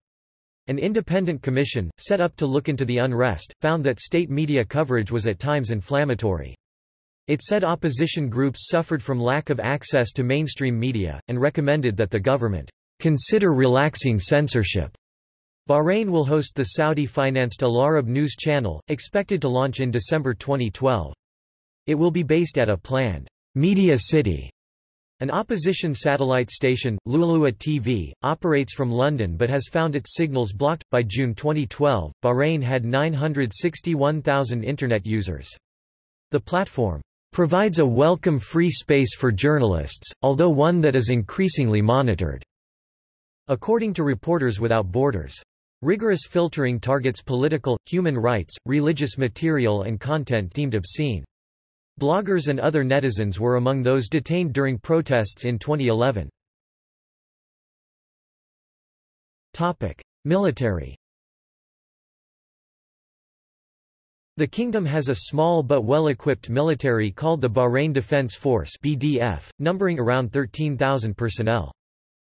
Speaker 1: An independent commission, set up to look into the unrest, found that state media coverage was at times inflammatory. It said opposition groups suffered from lack of access to mainstream media, and recommended that the government consider relaxing censorship. Bahrain will host the Saudi-financed Al Arab news channel, expected to launch in December 2012. It will be based at a planned media city an opposition satellite station, LuaLua TV, operates from London but has found its signals blocked. By June 2012, Bahrain had 961,000 Internet users. The platform provides a welcome free space for journalists, although one that is increasingly monitored, according to Reporters Without Borders. Rigorous filtering targets political, human rights, religious material and content deemed obscene. Bloggers and other netizens were among those detained during protests in 2011. Topic: Military The kingdom has a small but well-equipped military called the Bahrain Defense Force BDF, numbering around 13,000 personnel.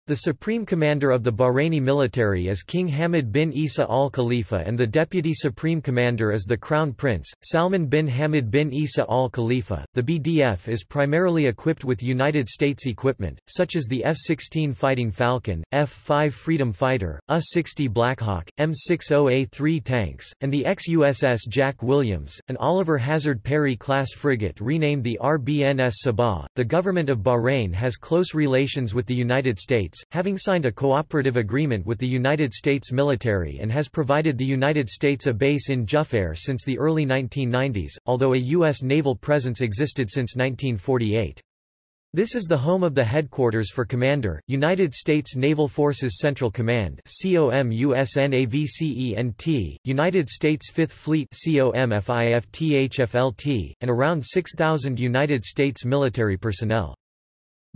Speaker 1: The supreme commander of the Bahraini military is King Hamad bin Isa al Khalifa and the deputy supreme commander is the Crown Prince, Salman bin Hamad bin Isa al Khalifa. The BDF is primarily equipped with United States equipment, such as the F-16 Fighting Falcon, F-5 Freedom Fighter, U-60 Blackhawk, M60A3 tanks, and the ex-USS Jack Williams, an Oliver Hazard Perry-class frigate renamed the RBNS Sabah. The government of Bahrain has close relations with the United States, States, having signed a cooperative agreement with the United States military and has provided the United States a base in Jufair since the early 1990s, although a U.S. naval presence existed since 1948. This is the home of the headquarters for Commander, United States Naval Forces Central Command COMUSNAVCENT, United States Fifth Fleet COMFIFTHFLT, and around 6,000 United States military personnel.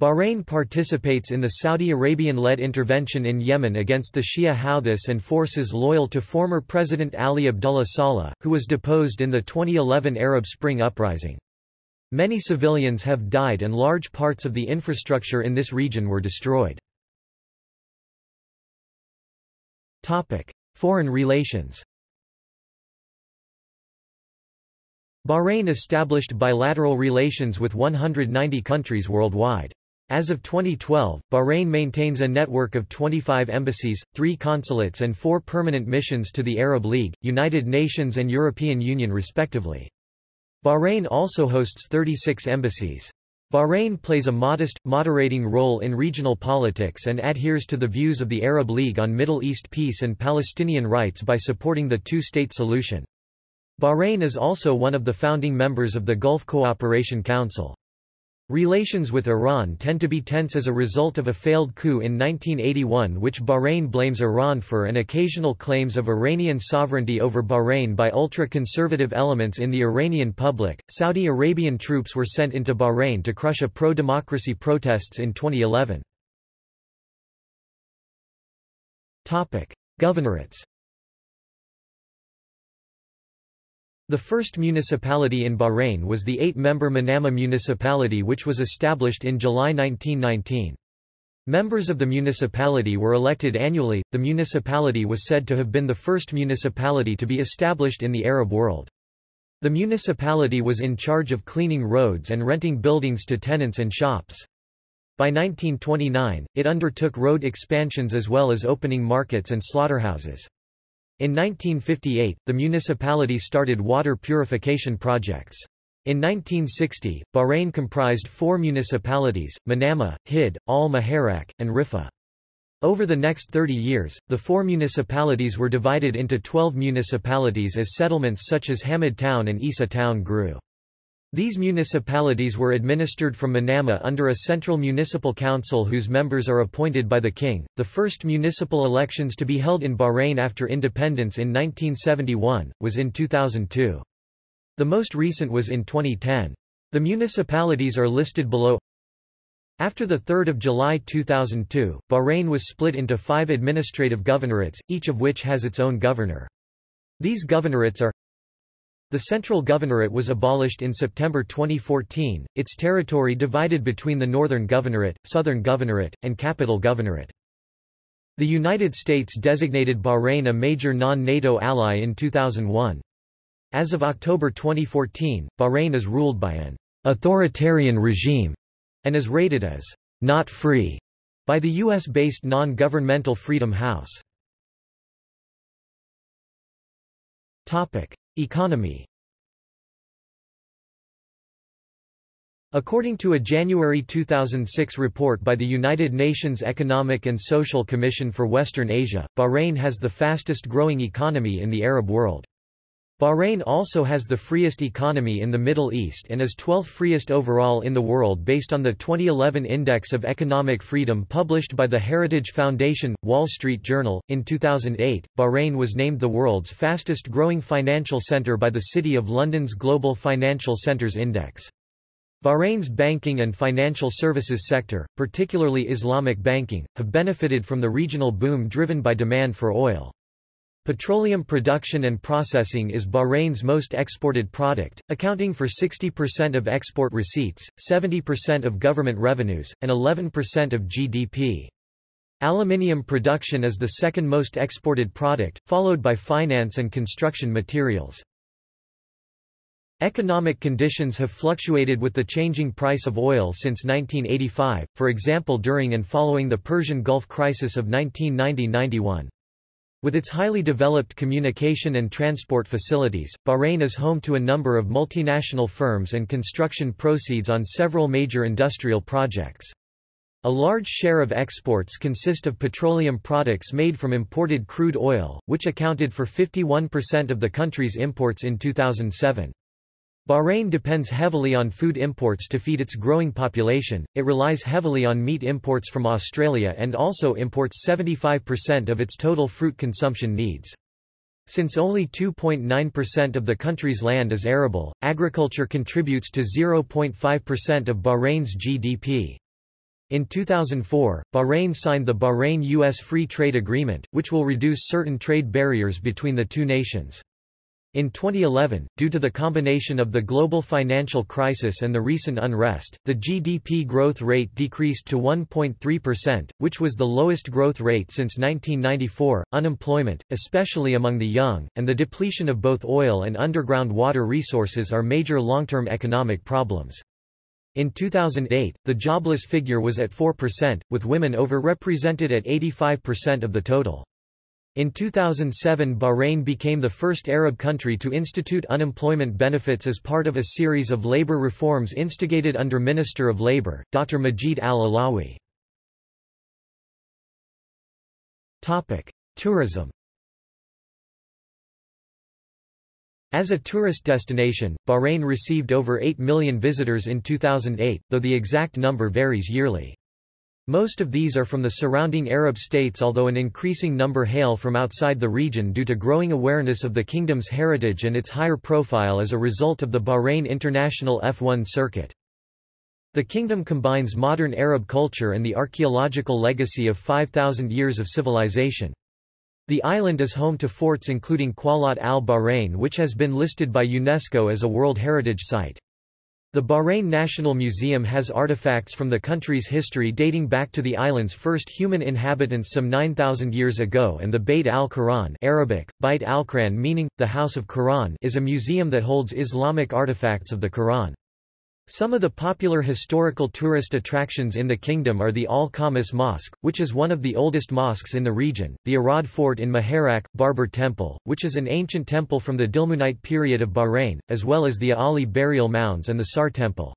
Speaker 1: Bahrain participates in the Saudi Arabian-led intervention in Yemen against the Shia Houthis and forces loyal to former President Ali Abdullah Saleh, who was deposed in the 2011 Arab Spring uprising. Many civilians have died and large parts of the infrastructure in this region were destroyed. Foreign relations Bahrain established bilateral relations with 190 countries worldwide. As of 2012, Bahrain maintains a network of 25 embassies, three consulates and four permanent missions to the Arab League, United Nations and European Union respectively. Bahrain also hosts 36 embassies. Bahrain plays a modest, moderating role in regional politics and adheres to the views of the Arab League on Middle East peace and Palestinian rights by supporting the two-state solution. Bahrain is also one of the founding members of the Gulf Cooperation Council. Relations with Iran tend to be tense as a result of a failed coup in 1981 which Bahrain blames Iran for and occasional claims of Iranian sovereignty over Bahrain by ultra-conservative elements in the Iranian public. Saudi Arabian troops were sent into Bahrain to crush a pro-democracy protests in 2011. Topic: Governorates The first municipality in Bahrain was the eight-member Manama municipality which was established in July 1919. Members of the municipality were elected annually. The municipality was said to have been the first municipality to be established in the Arab world. The municipality was in charge of cleaning roads and renting buildings to tenants and shops. By 1929, it undertook road expansions as well as opening markets and slaughterhouses. In 1958, the municipality started water purification projects. In 1960, Bahrain comprised four municipalities, Manama, Hidd, Al-Muharraq, and Riffa. Over the next 30 years, the four municipalities were divided into 12 municipalities as settlements such as Hamad Town and Isa Town grew. These municipalities were administered from Manama under a central municipal council whose members are appointed by the king. The first municipal elections to be held in Bahrain after independence in 1971 was in 2002. The most recent was in 2010. The municipalities are listed below. After 3 July 2002, Bahrain was split into five administrative governorates, each of which has its own governor. These governorates are the central governorate was abolished in September 2014, its territory divided between the Northern Governorate, Southern Governorate, and Capital Governorate. The United States designated Bahrain a major non-NATO ally in 2001. As of October 2014, Bahrain is ruled by an authoritarian regime and is rated as not free by the U.S.-based non-governmental Freedom House. Economy According to a January 2006 report by the United Nations Economic and Social Commission for Western Asia, Bahrain has the fastest growing economy in the Arab world. Bahrain also has the freest economy in the Middle East and is 12th freest overall in the world based on the 2011 Index of Economic Freedom published by the Heritage Foundation, Wall Street Journal. In 2008, Bahrain was named the world's fastest growing financial center by the City of London's Global Financial Centres Index. Bahrain's banking and financial services sector, particularly Islamic banking, have benefited from the regional boom driven by demand for oil. Petroleum production and processing is Bahrain's most exported product, accounting for 60% of export receipts, 70% of government revenues, and 11% of GDP. Aluminium production is the second most exported product, followed by finance and construction materials. Economic conditions have fluctuated with the changing price of oil since 1985, for example during and following the Persian Gulf crisis of 1990–91. With its highly developed communication and transport facilities, Bahrain is home to a number of multinational firms and construction proceeds on several major industrial projects. A large share of exports consist of petroleum products made from imported crude oil, which accounted for 51% of the country's imports in 2007. Bahrain depends heavily on food imports to feed its growing population, it relies heavily on meat imports from Australia and also imports 75% of its total fruit consumption needs. Since only 2.9% of the country's land is arable, agriculture contributes to 0.5% of Bahrain's GDP. In 2004, Bahrain signed the Bahrain-US Free Trade Agreement, which will reduce certain trade barriers between the two nations. In 2011, due to the combination of the global financial crisis and the recent unrest, the GDP growth rate decreased to 1.3%, which was the lowest growth rate since 1994. Unemployment, especially among the young, and the depletion of both oil and underground water resources are major long-term economic problems. In 2008, the jobless figure was at 4%, with women overrepresented at 85% of the total. In 2007 Bahrain became the first Arab country to institute unemployment benefits as part of a series of labor reforms instigated under Minister of Labor, Dr. Majid al-Alawi. Tourism As a tourist destination, Bahrain received over 8 million visitors in 2008, though the exact number varies yearly. Most of these are from the surrounding Arab states although an increasing number hail from outside the region due to growing awareness of the kingdom's heritage and its higher profile as a result of the Bahrain International F1 circuit. The kingdom combines modern Arab culture and the archaeological legacy of 5,000 years of civilization. The island is home to forts including Qal'at al-Bahrain which has been listed by UNESCO as a World Heritage Site. The Bahrain National Museum has artifacts from the country's history dating back to the island's first human inhabitants some 9,000 years ago and the Bayt al-Quran Arabic, Bayt al-Quran meaning, the House of Quran is a museum that holds Islamic artifacts of the Quran. Some of the popular historical tourist attractions in the kingdom are the Al-Khamis Mosque, which is one of the oldest mosques in the region, the Arad Fort in Muharraq, Barbar Temple, which is an ancient temple from the Dilmunite period of Bahrain, as well as the Ali burial mounds and the Sar Temple.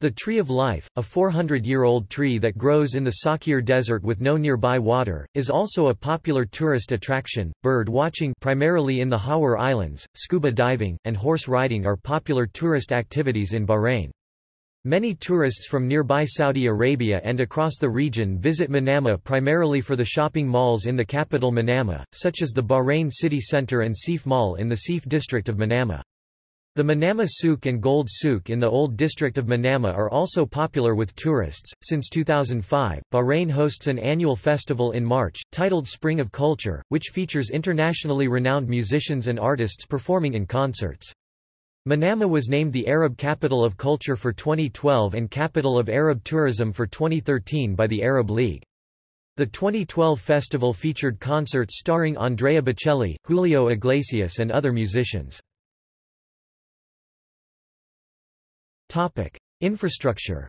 Speaker 1: The Tree of Life, a 400-year-old tree that grows in the Sakhir Desert with no nearby water, is also a popular tourist attraction. Bird watching primarily in the Hawar Islands, scuba diving, and horse riding are popular tourist activities in Bahrain. Many tourists from nearby Saudi Arabia and across the region visit Manama primarily for the shopping malls in the capital Manama, such as the Bahrain City Centre and Seif Mall in the Seif district of Manama. The Manama Souk and Gold Souk in the Old District of Manama are also popular with tourists. Since 2005, Bahrain hosts an annual festival in March, titled Spring of Culture, which features internationally renowned musicians and artists performing in concerts. Manama was named the Arab Capital of Culture for 2012 and Capital of Arab Tourism for 2013 by the Arab League. The 2012 festival featured concerts starring Andrea Bocelli, Julio Iglesias and other musicians. Topic: Infrastructure.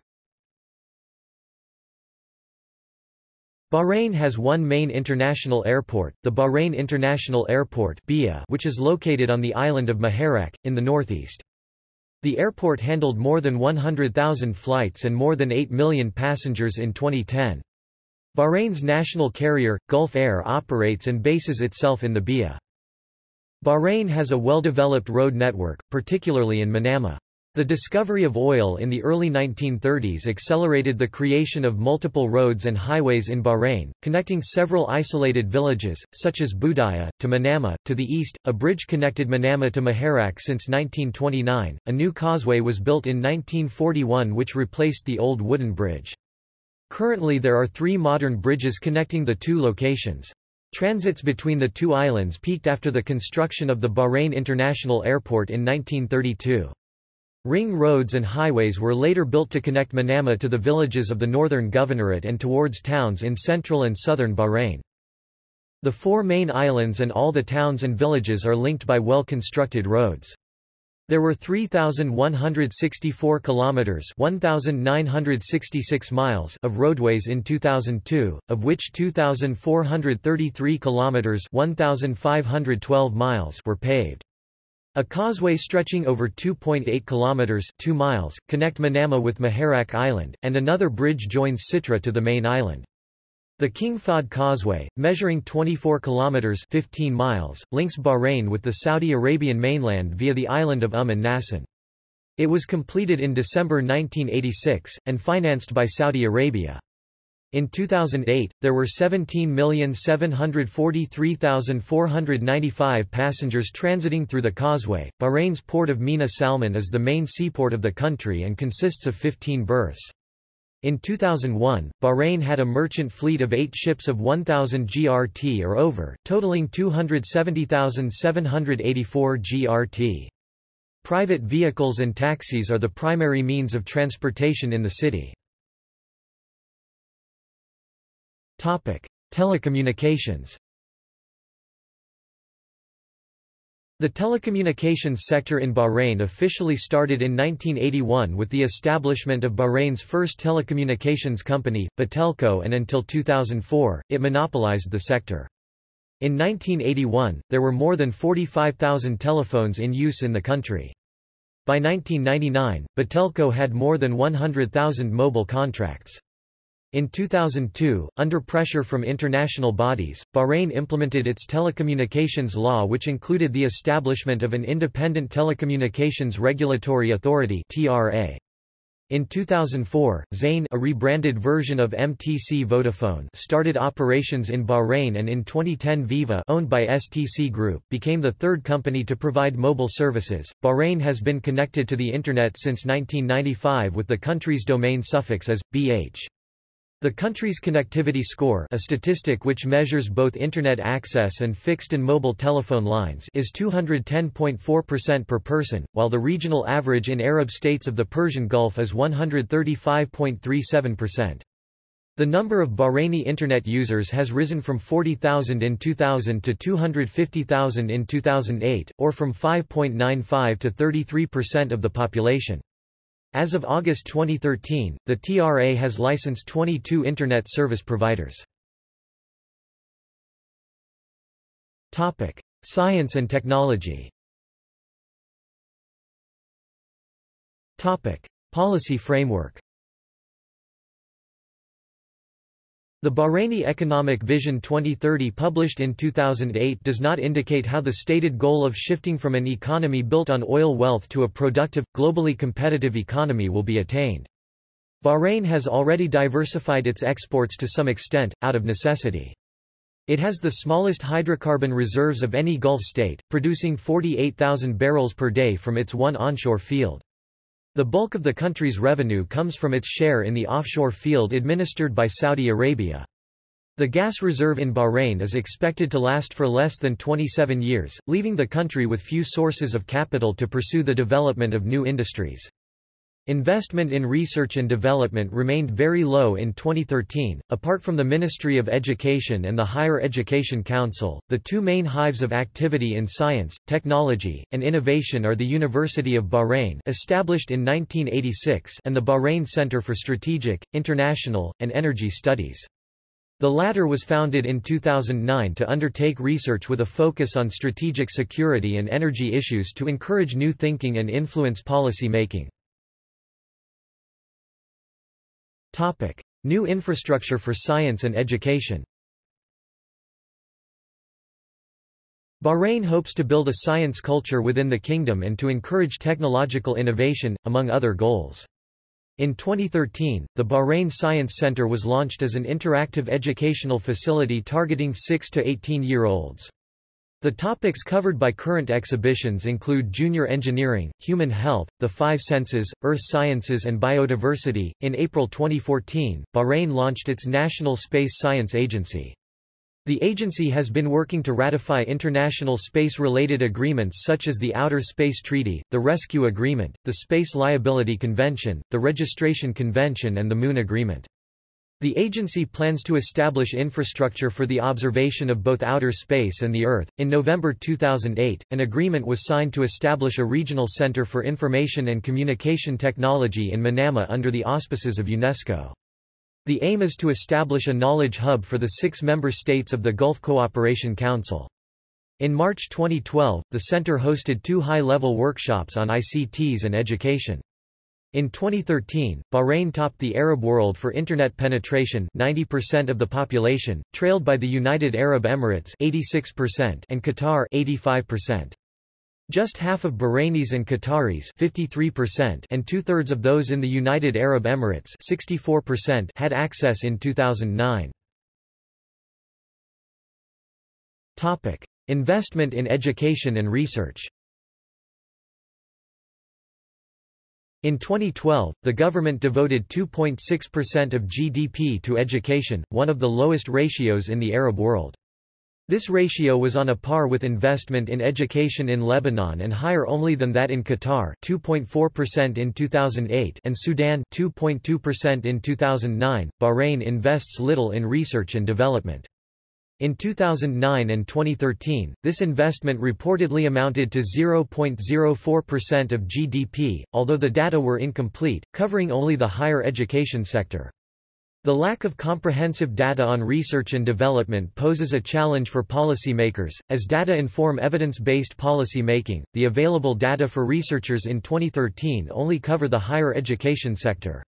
Speaker 1: Bahrain has one main international airport, the Bahrain International Airport which is located on the island of Muharraq, in the northeast. The airport handled more than 100,000 flights and more than 8 million passengers in 2010. Bahrain's national carrier, Gulf Air operates and bases itself in the BIA. Bahrain has a well-developed road network, particularly in Manama. The discovery of oil in the early 1930s accelerated the creation of multiple roads and highways in Bahrain, connecting several isolated villages, such as Budaya, to Manama. To the east, a bridge connected Manama to Muharraq since 1929. A new causeway was built in 1941 which replaced the old wooden bridge. Currently there are three modern bridges connecting the two locations. Transits between the two islands peaked after the construction of the Bahrain International Airport in 1932. Ring roads and highways were later built to connect Manama to the villages of the northern governorate and towards towns in central and southern Bahrain. The four main islands and all the towns and villages are linked by well-constructed roads. There were 3164 kilometers, 1966 miles of roadways in 2002, of which 2433 kilometers, 1512 miles were paved. A causeway stretching over 2.8 kilometers 2 miles connect Manama with Muharraq Island, and another bridge joins Sitra to the main island. The King Fahd Causeway, measuring 24 kilometers 15 miles, links Bahrain with the Saudi Arabian mainland via the island of Umm an Nasan. It was completed in December 1986, and financed by Saudi Arabia. In 2008, there were 17,743,495 passengers transiting through the causeway. Bahrain's port of Mina Salman is the main seaport of the country and consists of 15 berths. In 2001, Bahrain had a merchant fleet of eight ships of 1,000 GRT or over, totaling 270,784 GRT. Private vehicles and taxis are the primary means of transportation in the city. Topic: Telecommunications. The telecommunications sector in Bahrain officially started in 1981 with the establishment of Bahrain's first telecommunications company, Batelco and until 2004, it monopolized the sector. In 1981, there were more than 45,000 telephones in use in the country. By 1999, Batelco had more than 100,000 mobile contracts. In 2002, under pressure from international bodies, Bahrain implemented its telecommunications law which included the establishment of an independent telecommunications regulatory authority. In 2004, Zain a rebranded version of MTC Vodafone started operations in Bahrain and in 2010 Viva owned by STC Group became the third company to provide mobile services. Bahrain has been connected to the Internet since 1995 with the country's domain suffix as, BH. The country's connectivity score a statistic which measures both Internet access and fixed and mobile telephone lines is 210.4% per person, while the regional average in Arab states of the Persian Gulf is 135.37%. The number of Bahraini Internet users has risen from 40,000 in 2000 to 250,000 in 2008, or from 5.95 to 33% of the population. As of August 2013, the TRA has licensed 22 Internet service providers. Topic: Science and technology. Topic: Policy framework. The Bahraini Economic Vision 2030 published in 2008 does not indicate how the stated goal of shifting from an economy built on oil wealth to a productive, globally competitive economy will be attained. Bahrain has already diversified its exports to some extent, out of necessity. It has the smallest hydrocarbon reserves of any Gulf state, producing 48,000 barrels per day from its one onshore field. The bulk of the country's revenue comes from its share in the offshore field administered by Saudi Arabia. The gas reserve in Bahrain is expected to last for less than 27 years, leaving the country with few sources of capital to pursue the development of new industries. Investment in research and development remained very low in 2013. Apart from the Ministry of Education and the Higher Education Council, the two main hives of activity in science, technology, and innovation are the University of Bahrain, established in 1986, and the Bahrain Center for Strategic, International, and Energy Studies. The latter was founded in 2009 to undertake research with a focus on strategic security and energy issues to encourage new thinking and influence policy making. Topic. New infrastructure for science and education Bahrain hopes to build a science culture within the kingdom and to encourage technological innovation, among other goals. In 2013, the Bahrain Science Center was launched as an interactive educational facility targeting 6 to 18-year-olds. The topics covered by current exhibitions include junior engineering, human health, the five senses, earth sciences, and biodiversity. In April 2014, Bahrain launched its National Space Science Agency. The agency has been working to ratify international space-related agreements such as the Outer Space Treaty, the Rescue Agreement, the Space Liability Convention, the Registration Convention and the Moon Agreement. The agency plans to establish infrastructure for the observation of both outer space and the Earth. In November 2008, an agreement was signed to establish a regional center for information and communication technology in Manama under the auspices of UNESCO. The aim is to establish a knowledge hub for the six member states of the Gulf Cooperation Council. In March 2012, the center hosted two high-level workshops on ICTs and education. In 2013, Bahrain topped the Arab world for internet penetration 90% of the population, trailed by the United Arab Emirates 86% and Qatar 85%. Just half of Bahrainis and Qataris 53% and two-thirds of those in the United Arab Emirates 64% had access in 2009. Topic. Investment in education and research In 2012, the government devoted 2.6% of GDP to education, one of the lowest ratios in the Arab world. This ratio was on a par with investment in education in Lebanon and higher only than that in Qatar 2.4% in 2008 and Sudan 2.2% in 2009. Bahrain invests little in research and development. In 2009 and 2013, this investment reportedly amounted to 0.04% of GDP, although the data were incomplete, covering only the higher education sector. The lack of comprehensive data on research and development poses a challenge for policymakers, as data inform evidence-based policy making. The available data for researchers in 2013 only cover the higher education sector.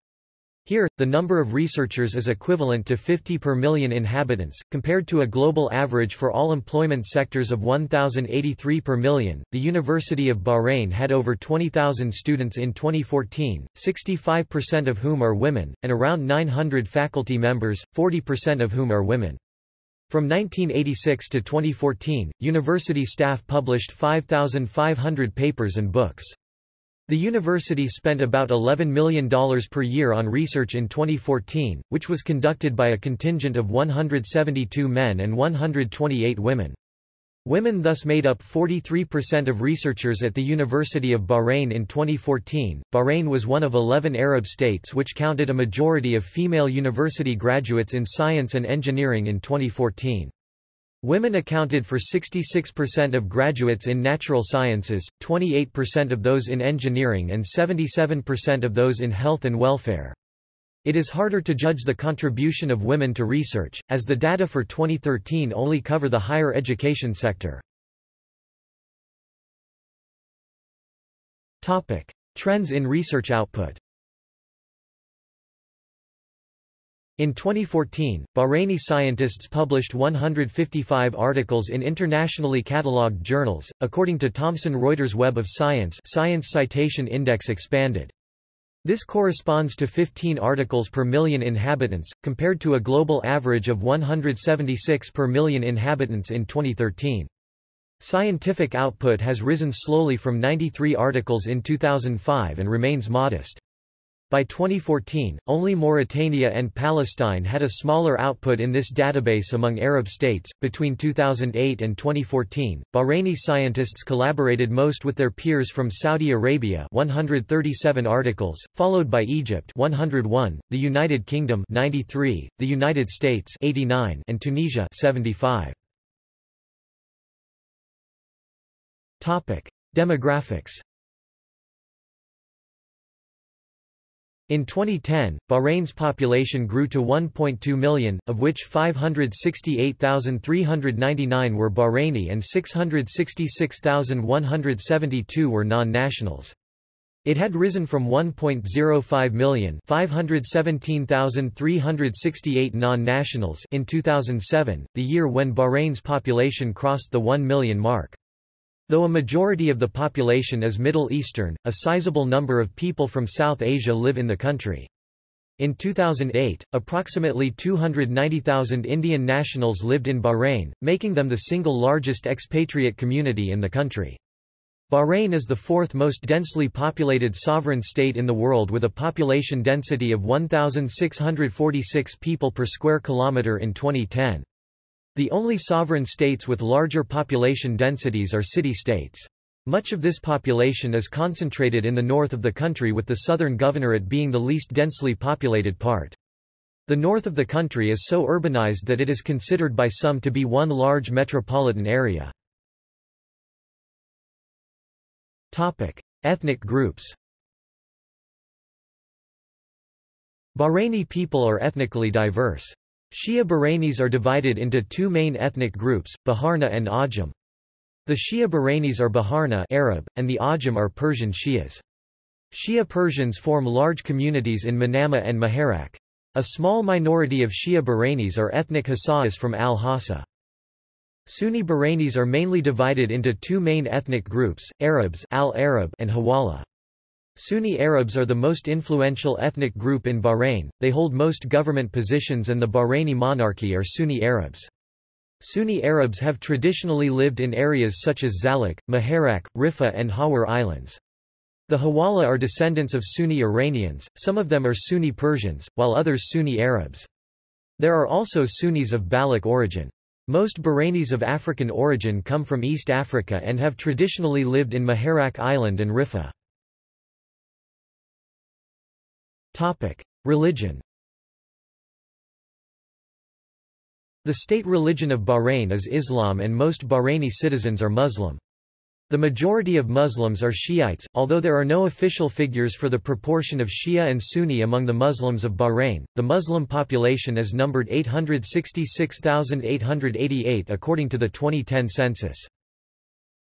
Speaker 1: Here, the number of researchers is equivalent to 50 per million inhabitants, compared to a global average for all employment sectors of 1,083 per million. The University of Bahrain had over 20,000 students in 2014, 65% of whom are women, and around 900 faculty members, 40% of whom are women. From 1986 to 2014, university staff published 5,500 papers and books. The university spent about $11 million per year on research in 2014, which was conducted by a contingent of 172 men and 128 women. Women thus made up 43% of researchers at the University of Bahrain in 2014. Bahrain was one of 11 Arab states which counted a majority of female university graduates in science and engineering in 2014. Women accounted for 66% of graduates in natural sciences, 28% of those in engineering and 77% of those in health and welfare. It is harder to judge the contribution of women to research, as the data for 2013 only cover the higher education sector. Trends in research output In 2014, Bahraini scientists published 155 articles in internationally catalogued journals, according to Thomson Reuters Web of Science Science Citation Index expanded. This corresponds to 15 articles per million inhabitants, compared to a global average of 176 per million inhabitants in 2013. Scientific output has risen slowly from 93 articles in 2005 and remains modest. By 2014, only Mauritania and Palestine had a smaller output in this database among Arab states. Between 2008 and 2014, Bahraini scientists collaborated most with their peers from Saudi Arabia, 137 articles, followed by Egypt, 101, the United Kingdom, 93, the United States, 89, and Tunisia, 75. Topic: Demographics. In 2010, Bahrain's population grew to 1.2 million, of which 568,399 were Bahraini and 666,172 were non-nationals. It had risen from 1.05 million 517,368 non-nationals in 2007, the year when Bahrain's population crossed the 1 million mark. Though a majority of the population is Middle Eastern, a sizable number of people from South Asia live in the country. In 2008, approximately 290,000 Indian nationals lived in Bahrain, making them the single largest expatriate community in the country. Bahrain is the fourth most densely populated sovereign state in the world with a population density of 1,646 people per square kilometre in 2010. The only sovereign states with larger population densities are city-states. Much of this population is concentrated in the north of the country with the southern governorate being the least densely populated part. The north of the country is so urbanized that it is considered by some to be one large metropolitan area. Topic: Ethnic groups. Bahraini people are ethnically diverse. Shia Bahrainis are divided into two main ethnic groups, Baharna and Ajam. The Shia Bahrainis are Baharna Arab, and the Ajam are Persian Shias. Shia Persians form large communities in Manama and Muharraq. A small minority of Shia Bahrainis are ethnic Hassa'is from Al-Hassa. Sunni Bahrainis are mainly divided into two main ethnic groups, Arabs Al-Arab and Hawala. Sunni Arabs are the most influential ethnic group in Bahrain, they hold most government positions and the Bahraini monarchy are Sunni Arabs. Sunni Arabs have traditionally lived in areas such as Zallaq, Muharraq, Riffa and Hawar Islands. The Hawala are descendants of Sunni Iranians, some of them are Sunni Persians, while others Sunni Arabs. There are also Sunnis of Baloch origin. Most Bahrainis of African origin come from East Africa and have traditionally lived in Muharraq Island and Riffa. Topic: Religion. The state religion of Bahrain is Islam and most Bahraini citizens are Muslim. The majority of Muslims are Shiites, although there are no official figures for the proportion of Shia and Sunni among the Muslims of Bahrain. The Muslim population is numbered 866,888 according to the 2010 census.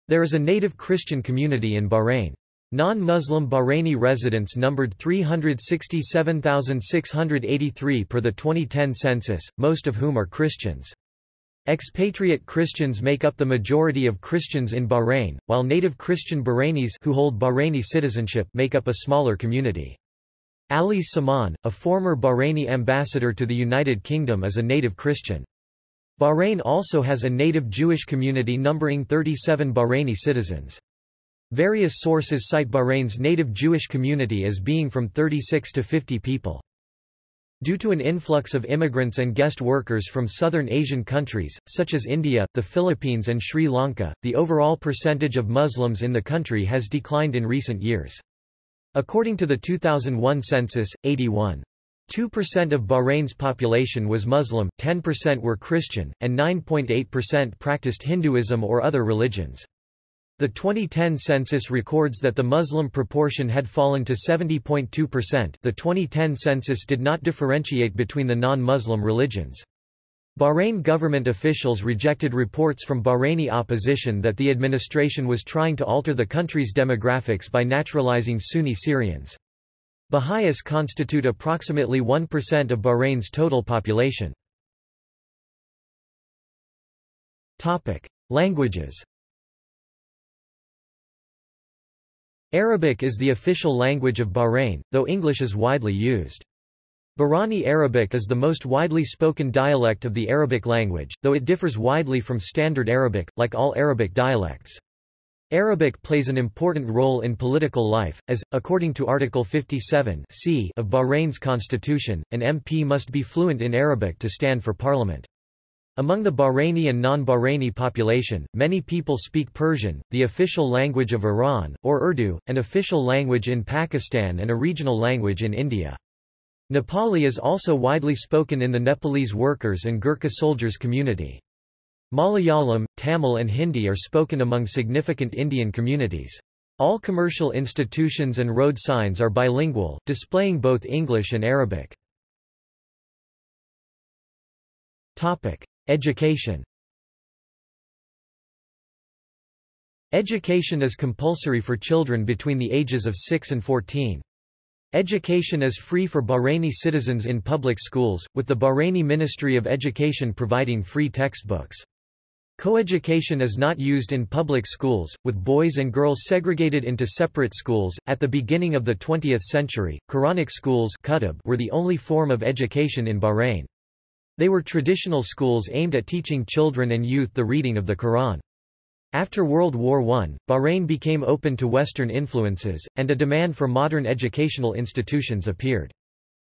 Speaker 1: There is a native Christian community in Bahrain. Non-Muslim Bahraini residents numbered 367,683 per the 2010 census, most of whom are Christians. Expatriate Christians make up the majority of Christians in Bahrain, while native Christian Bahrainis who hold Bahraini citizenship make up a smaller community. Alice Samaan, a former Bahraini ambassador to the United Kingdom is a native Christian. Bahrain also has a native Jewish community numbering 37 Bahraini citizens. Various sources cite Bahrain's native Jewish community as being from 36 to 50 people. Due to an influx of immigrants and guest workers from southern Asian countries, such as India, the Philippines and Sri Lanka, the overall percentage of Muslims in the country has declined in recent years. According to the 2001 census, 81. 2% of Bahrain's population was Muslim, 10% were Christian, and 9.8% practiced Hinduism or other religions. The 2010 census records that the Muslim proportion had fallen to 70.2%. The 2010 census did not differentiate between the non-Muslim religions. Bahrain government officials rejected reports from Bahraini opposition that the administration was trying to alter the country's demographics by naturalizing Sunni Syrians. Baha'is constitute approximately 1% of Bahrain's total population. Languages Arabic is the official language of Bahrain, though English is widely used. Bahraini Arabic is the most widely spoken dialect of the Arabic language, though it differs widely from Standard Arabic, like all Arabic dialects. Arabic plays an important role in political life, as, according to Article 57 c of Bahrain's constitution, an MP must be fluent in Arabic to stand for parliament. Among the Bahraini and non-Bahraini population, many people speak Persian, the official language of Iran, or Urdu, an official language in Pakistan and a regional language in India. Nepali is also widely spoken in the Nepalese workers and Gurkha soldiers community. Malayalam, Tamil and Hindi are spoken among significant Indian communities. All commercial institutions and road signs are bilingual, displaying both English and Arabic. Topic: Education Education is compulsory for children between the ages of 6 and 14. Education is free for Bahraini citizens in public schools, with the Bahraini Ministry of Education providing free textbooks. Coeducation is not used in public schools, with boys and girls segregated into separate schools. At the beginning of the 20th century, Quranic schools were the only form of education in Bahrain. They were traditional schools aimed at teaching children and youth the reading of the Quran. After World War I, Bahrain became open to Western influences, and a demand for modern educational institutions appeared.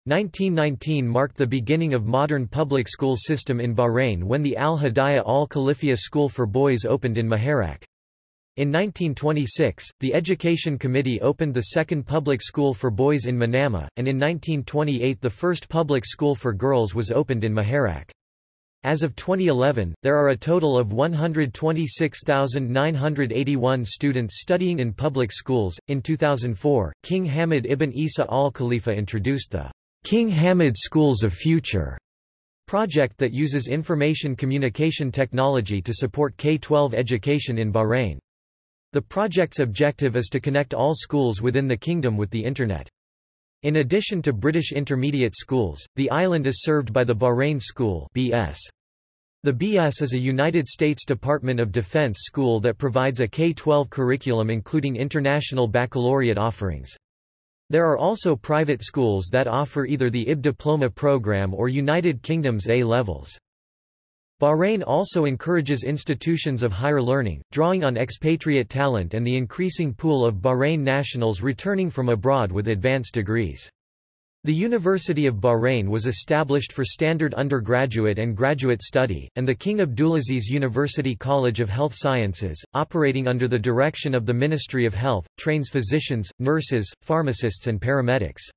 Speaker 1: 1919 marked the beginning of modern public school system in Bahrain when the Al-Hidayah Al-Khalifia School for Boys opened in Muharraq. In 1926, the Education Committee opened the second public school for boys in Manama, and in 1928 the first public school for girls was opened in Muharraq. As of 2011, there are a total of 126,981 students studying in public schools. In 2004, King Hamad ibn Isa al Khalifa introduced the King Hamad Schools of Future project that uses information communication technology to support K-12 education in Bahrain. The project's objective is to connect all schools within the kingdom with the Internet. In addition to British intermediate schools, the island is served by the Bahrain School BS. The BS is a United States Department of Defense school that provides a K-12 curriculum including international baccalaureate offerings. There are also private schools that offer either the IB diploma program or United Kingdom's A-levels. Bahrain also encourages institutions of higher learning, drawing on expatriate talent and the increasing pool of Bahrain nationals returning from abroad with advanced degrees. The University of Bahrain was established for standard undergraduate and graduate study, and the King Abdulaziz University College of Health Sciences, operating under the direction of the Ministry of Health, trains physicians, nurses, pharmacists and paramedics.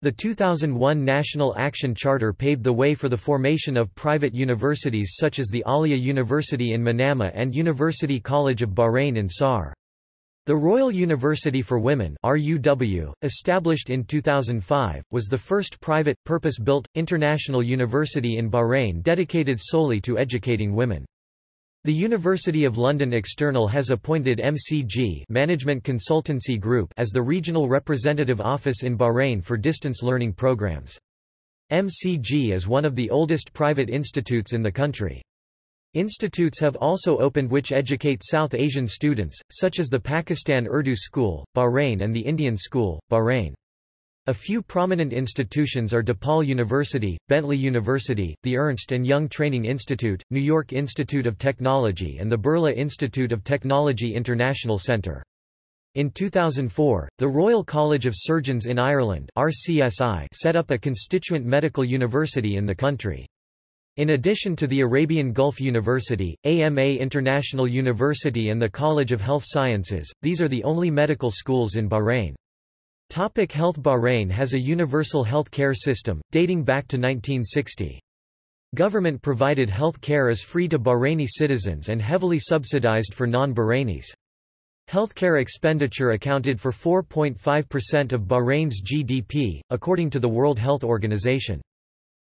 Speaker 1: The 2001 National Action Charter paved the way for the formation of private universities such as the Ahlia University in Manama and University College of Bahrain in Saar. The Royal University for Women RUW, established in 2005, was the first private, purpose-built, international university in Bahrain dedicated solely to educating women. The University of London External has appointed MCG Management Consultancy Group as the regional representative office in Bahrain for distance learning programs. MCG is one of the oldest private institutes in the country. Institutes have also opened which educate South Asian students, such as the Pakistan Urdu School, Bahrain and the Indian School, Bahrain. A few prominent institutions are DePaul University, Bentley University, the Ernst & Young Training Institute, New York Institute of Technology and the Birla Institute of Technology International Center. In 2004, the Royal College of Surgeons in Ireland RCSI set up a constituent medical university in the country. In addition to the Arabian Gulf University, AMA International University and the College of Health Sciences, these are the only medical schools in Bahrain. Topic health Bahrain has a universal health care system, dating back to 1960. Government-provided health care is free to Bahraini citizens and heavily subsidized for non-Bahrainis. Healthcare expenditure accounted for 4.5% of Bahrain's GDP, according to the World Health Organization.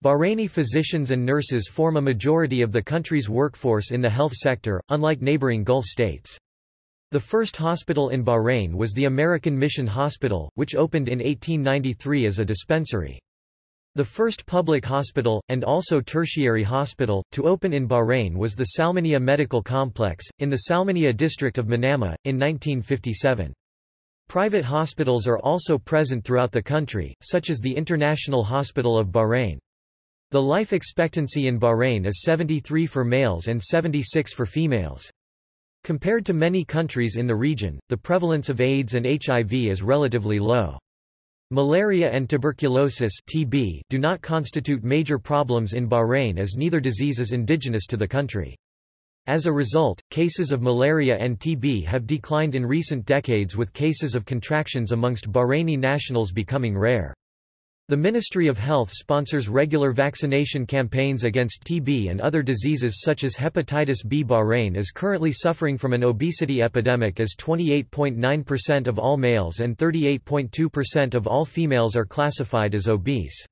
Speaker 1: Bahraini physicians and nurses form a majority of the country's workforce in the health sector, unlike neighboring Gulf states. The first hospital in Bahrain was the American Mission Hospital, which opened in 1893 as a dispensary. The first public hospital, and also tertiary hospital, to open in Bahrain was the Salmania Medical Complex, in the Salmania district of Manama, in 1957. Private hospitals are also present throughout the country, such as the International Hospital of Bahrain. The life expectancy in Bahrain is 73 for males and 76 for females. Compared to many countries in the region, the prevalence of AIDS and HIV is relatively low. Malaria and tuberculosis TB do not constitute major problems in Bahrain as neither disease is indigenous to the country. As a result, cases of malaria and TB have declined in recent decades with cases of contractions amongst Bahraini nationals becoming rare. The Ministry of Health sponsors regular vaccination campaigns against TB and other diseases such as hepatitis B. Bahrain is currently suffering from an obesity epidemic as 28.9% of all males and 38.2% of all females are classified as obese.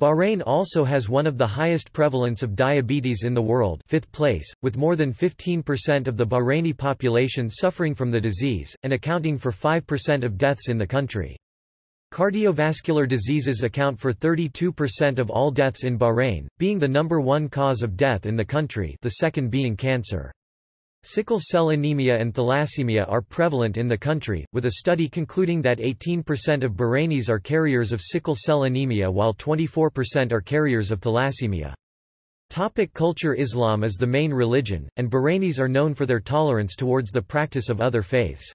Speaker 1: Bahrain also has one of the highest prevalence of diabetes in the world fifth place, with more than 15% of the Bahraini population suffering from the disease, and accounting for 5% of deaths in the country. Cardiovascular diseases account for 32% of all deaths in Bahrain, being the number one cause of death in the country the second being cancer. Sickle cell anemia and thalassemia are prevalent in the country, with a study concluding that 18% of Bahrainis are carriers of sickle cell anemia while 24% are carriers of thalassemia. Topic culture Islam is the main religion, and Bahrainis are known for their tolerance towards the practice of other faiths.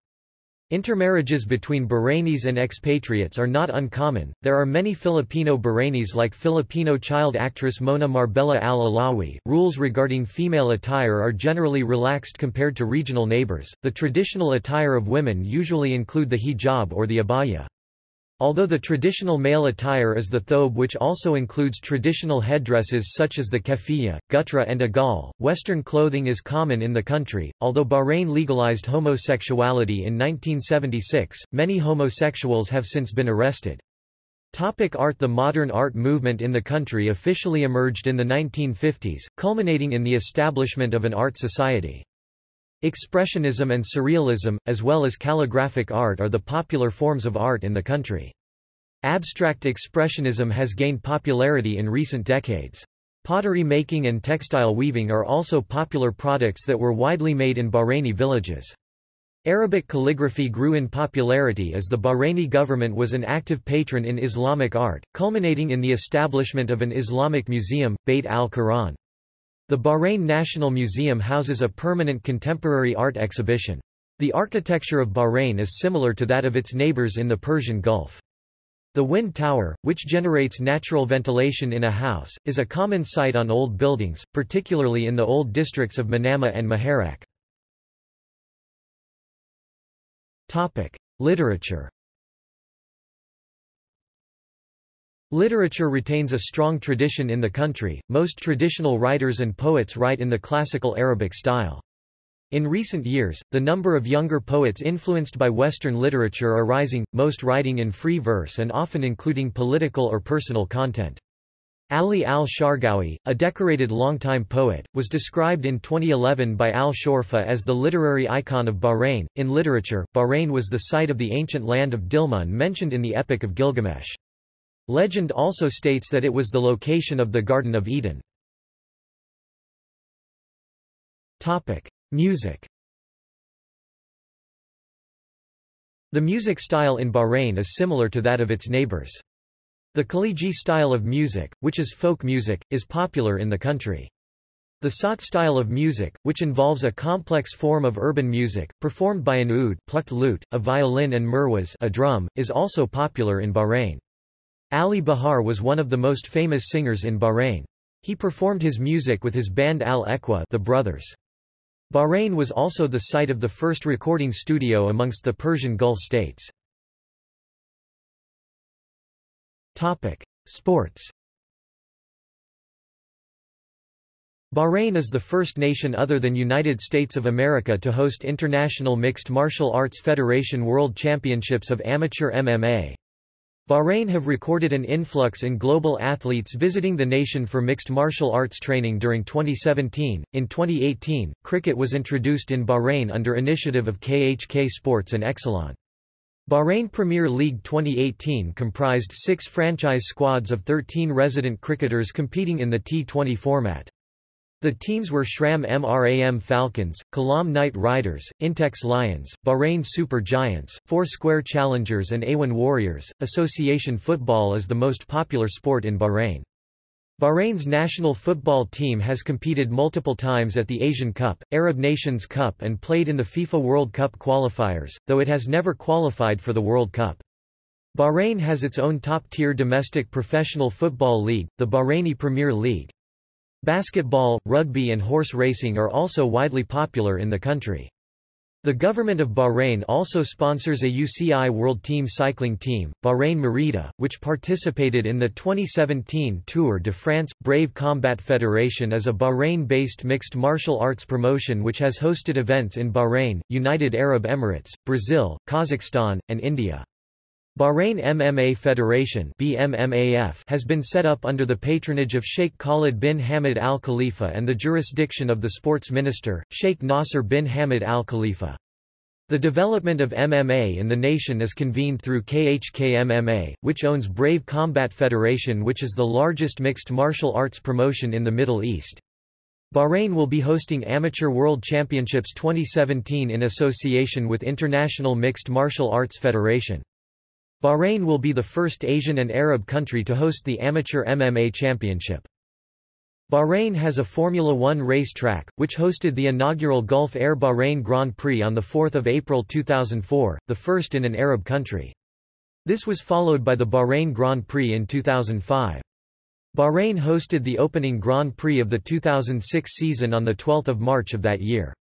Speaker 1: Intermarriages between Bahrainis and expatriates are not uncommon. There are many Filipino Bahrainis like Filipino child actress Mona Marbella Al-Alawi. Rules regarding female attire are generally relaxed compared to regional neighbors. The traditional attire of women usually include the hijab or the abaya. Although the traditional male attire is the thobe which also includes traditional headdresses such as the keffiyeh, gutra and agal, Western clothing is common in the country. Although Bahrain legalized homosexuality in 1976, many homosexuals have since been arrested. Topic art The modern art movement in the country officially emerged in the 1950s, culminating in the establishment of an art society. Expressionism and Surrealism, as well as calligraphic art are the popular forms of art in the country. Abstract Expressionism has gained popularity in recent decades. Pottery making and textile weaving are also popular products that were widely made in Bahraini villages. Arabic calligraphy grew in popularity as the Bahraini government was an active patron in Islamic art, culminating in the establishment of an Islamic museum, Beit al-Quran. The Bahrain National Museum houses a permanent contemporary art exhibition. The architecture of Bahrain is similar to that of its neighbors in the Persian Gulf. The wind tower, which generates natural ventilation in a house, is a common sight on old buildings, particularly in the old districts of Manama and Muharraq. Literature Literature retains a strong tradition in the country, most traditional writers and poets write in the classical Arabic style. In recent years, the number of younger poets influenced by Western literature are rising, most writing in free verse and often including political or personal content. Ali al-Shargawi, a decorated longtime poet, was described in 2011 by al-Shorfa as the literary icon of Bahrain. In literature, Bahrain was the site of the ancient land of Dilmun mentioned in the Epic of Gilgamesh. Legend also states that it was the location of the Garden of Eden. Topic: Music. The music style in Bahrain is similar to that of its neighbors. The Khaliji style of music, which is folk music, is popular in the country. The Sawt style of music, which involves a complex form of urban music, performed by an oud plucked lute, a violin and mirwaz a drum, is also popular in Bahrain. Ali Bahar was one of the most famous singers in Bahrain. He performed his music with his band Al-Ekhwa the Brothers. Bahrain was also the site of the first recording studio amongst the Persian Gulf states. Topic: Sports Bahrain is the first nation other than United States of America to host International Mixed Martial Arts Federation World Championships of Amateur MMA. Bahrain have recorded an influx in global athletes visiting the nation for mixed martial arts training during 2017. In 2018, cricket was introduced in Bahrain under initiative of KHK Sports and Exelon. Bahrain Premier League 2018 comprised six franchise squads of 13 resident cricketers competing in the T20 format. The teams were Shram Mram Falcons, Kalam Knight Riders, Intex Lions, Bahrain Super Giants, Four Square Challengers and Awan Warriors. Association football is the most popular sport in Bahrain. Bahrain's national football team has competed multiple times at the Asian Cup, Arab Nations Cup and played in the FIFA World Cup qualifiers, though it has never qualified for the World Cup. Bahrain has its own top-tier domestic professional football league, the Bahraini Premier League. Basketball, rugby and horse racing are also widely popular in the country. The government of Bahrain also sponsors a UCI World Team cycling team, Bahrain Merida, which participated in the 2017 Tour de France. Brave Combat Federation is a Bahrain-based mixed martial arts promotion which has hosted events in Bahrain, United Arab Emirates, Brazil, Kazakhstan, and India. Bahrain MMA Federation has been set up under the patronage of Sheikh Khalid bin Hamad Al Khalifa and the jurisdiction of the sports minister, Sheikh Nasser bin Hamad Al Khalifa. The development of MMA in the nation is convened through KHK MMA, which owns Brave Combat Federation which is the largest mixed martial arts promotion in the Middle East. Bahrain will be hosting Amateur World Championships 2017 in association with International Mixed Martial Arts Federation. Bahrain will be the first Asian and Arab country to host the Amateur MMA Championship. Bahrain has a Formula One race track, which hosted the inaugural Gulf Air Bahrain Grand Prix on 4 April 2004, the first in an Arab country. This was followed by the Bahrain Grand Prix in 2005. Bahrain hosted the opening Grand Prix of the 2006 season on 12 March of that year.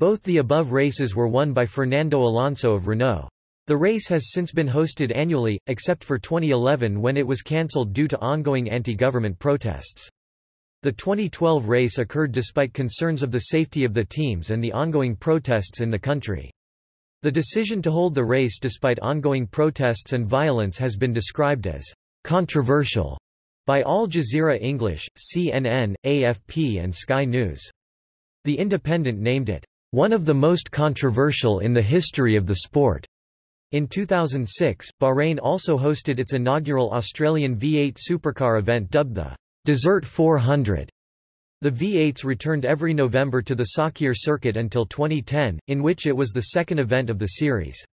Speaker 1: Both the above races were won by Fernando Alonso of Renault. The race has since been hosted annually, except for 2011 when it was cancelled due to ongoing anti-government protests. The 2012 race occurred despite concerns of the safety of the teams and the ongoing protests in the country. The decision to hold the race despite ongoing protests and violence has been described as controversial by Al Jazeera English, CNN, AFP and Sky News. The Independent named it one of the most controversial in the history of the sport. In 2006, Bahrain also hosted its inaugural Australian V8 supercar event dubbed the Desert 400. The V8s returned every November to the Sakhir circuit until 2010, in which it was the second event of the series.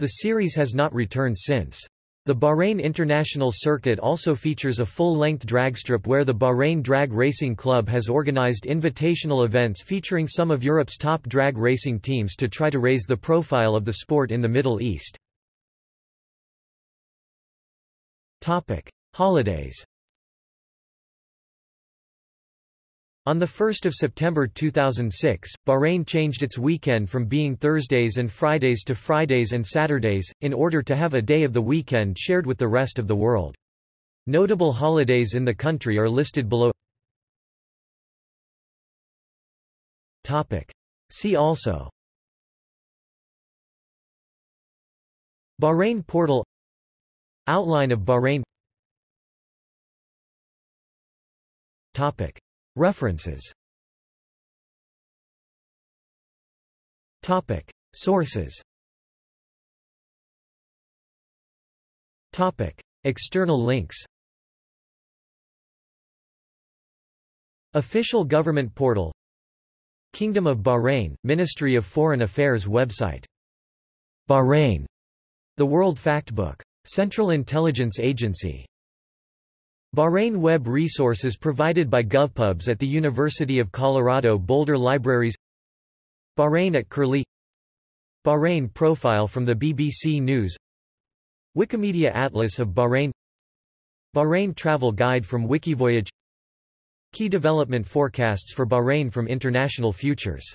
Speaker 1: The series has not returned since. The Bahrain International Circuit also features a full-length dragstrip where the Bahrain Drag Racing Club has organized invitational events featuring some of Europe's top drag racing teams to try to raise the profile of the sport in the Middle East. Holidays On 1 September 2006, Bahrain changed its weekend from being Thursdays and Fridays to Fridays and Saturdays, in order to have a day of the weekend shared with the rest of the world. Notable holidays in the country are listed below. See also. Bahrain portal. Outline of Bahrain. Topic References. Topic. Sources. Topic. External links. Official Government Portal. Kingdom of Bahrain, Ministry of Foreign Affairs website. Bahrain, The World Factbook. Central Intelligence Agency Bahrain Web resources provided by GovPubs at the University of Colorado Boulder Libraries. Bahrain at Curlie. Bahrain profile from the BBC News. Wikimedia Atlas of Bahrain. Bahrain travel guide from Wikivoyage. Key development forecasts for Bahrain from International Futures